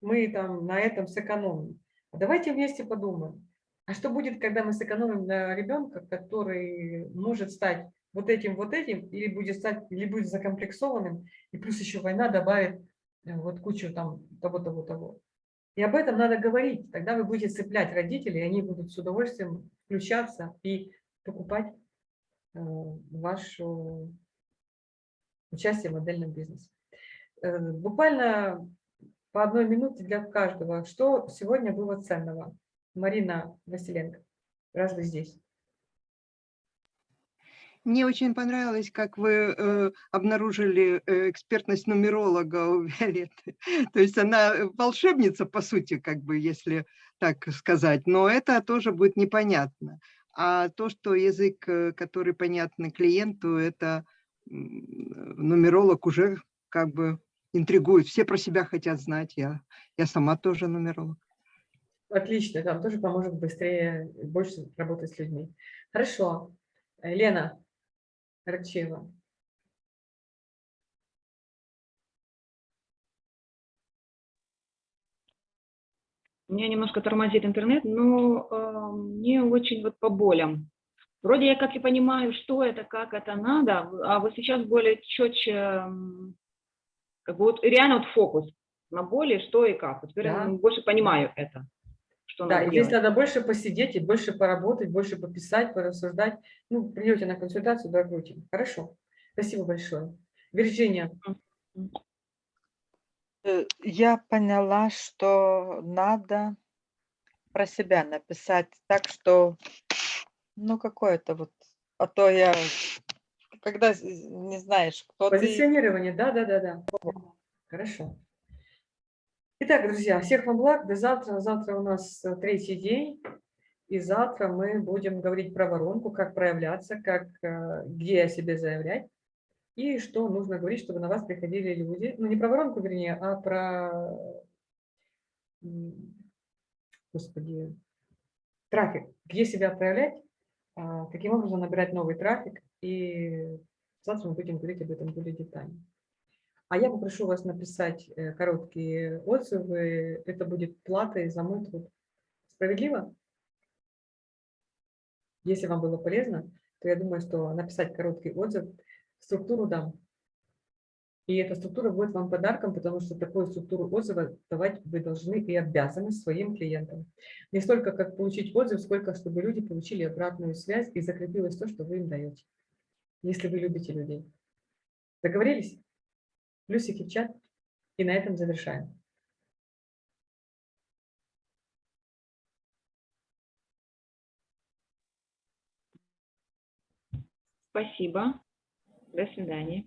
мы там на этом сэкономим? А Давайте вместе подумаем. А что будет, когда мы сэкономим на ребенка, который может стать вот этим, вот этим, или будет стать, или будет закомплексованным, и плюс еще война добавит э, вот кучу там того, того, того. И об этом надо говорить. Тогда вы будете цеплять родителей, и они будут с удовольствием включаться и покупать ваше участие в модельном бизнесе. Э, Буквально по одной минуте для каждого. Что сегодня было ценного? Марина Василенко, раз вы здесь. Мне очень понравилось, как вы э, обнаружили э, экспертность нумеролога у Виолетты. То есть она э, волшебница, по сути, как бы, если так сказать, но это тоже будет непонятно. А то, что язык, э, который понятный клиенту, это нумеролог уже как бы интригует. Все про себя хотят знать. Я, я сама тоже нумеролог. Отлично, там тоже поможет быстрее, больше работать с людьми. Хорошо. Лена Рачева. Меня немножко тормозит интернет, но э, мне очень вот по болям. Вроде я как и понимаю, что это, как это надо, а вот сейчас более четче, как бы вот реально вот фокус на боли, что и как. Вот теперь я Да. больше понимаю это, что Да, надо здесь делать. надо больше посидеть и больше поработать, больше пописать, порассуждать. Ну, придете на консультацию, докрутим. Хорошо. Спасибо большое. Вирджиния. Э, Я поняла, что надо про себя написать так, что, ну, какое-то вот, а то я, когда не знаешь, кто ты, Позиционирование, да, да, да, да. Хорошо. Итак, друзья, всех вам благ. До завтра. Завтра у нас э, третий день. И завтра мы будем говорить про воронку, как проявляться, как, э, где о себе заявлять. И что нужно говорить, чтобы на вас приходили люди. Ну, не про воронку, вернее, а про, господи, трафик. Где себя проявлять, а, каким образом набирать новый трафик. И завтра мы будем говорить об этом более детально. А я попрошу вас написать э, короткие отзывы. Это будет платой за мой труд. Справедливо? Если вам было полезно, то я думаю, что написать короткий отзыв, структуру дам. И эта структура будет вам подарком, потому что такую структуру отзыва давать вы должны и обязаны своим клиентам. Не столько, как получить отзыв, сколько, чтобы люди получили обратную связь и закрепилось то, что вы им даете. Если вы любите людей. Договорились? Плюсики в чат. И на этом завершаем. Спасибо. До свидания.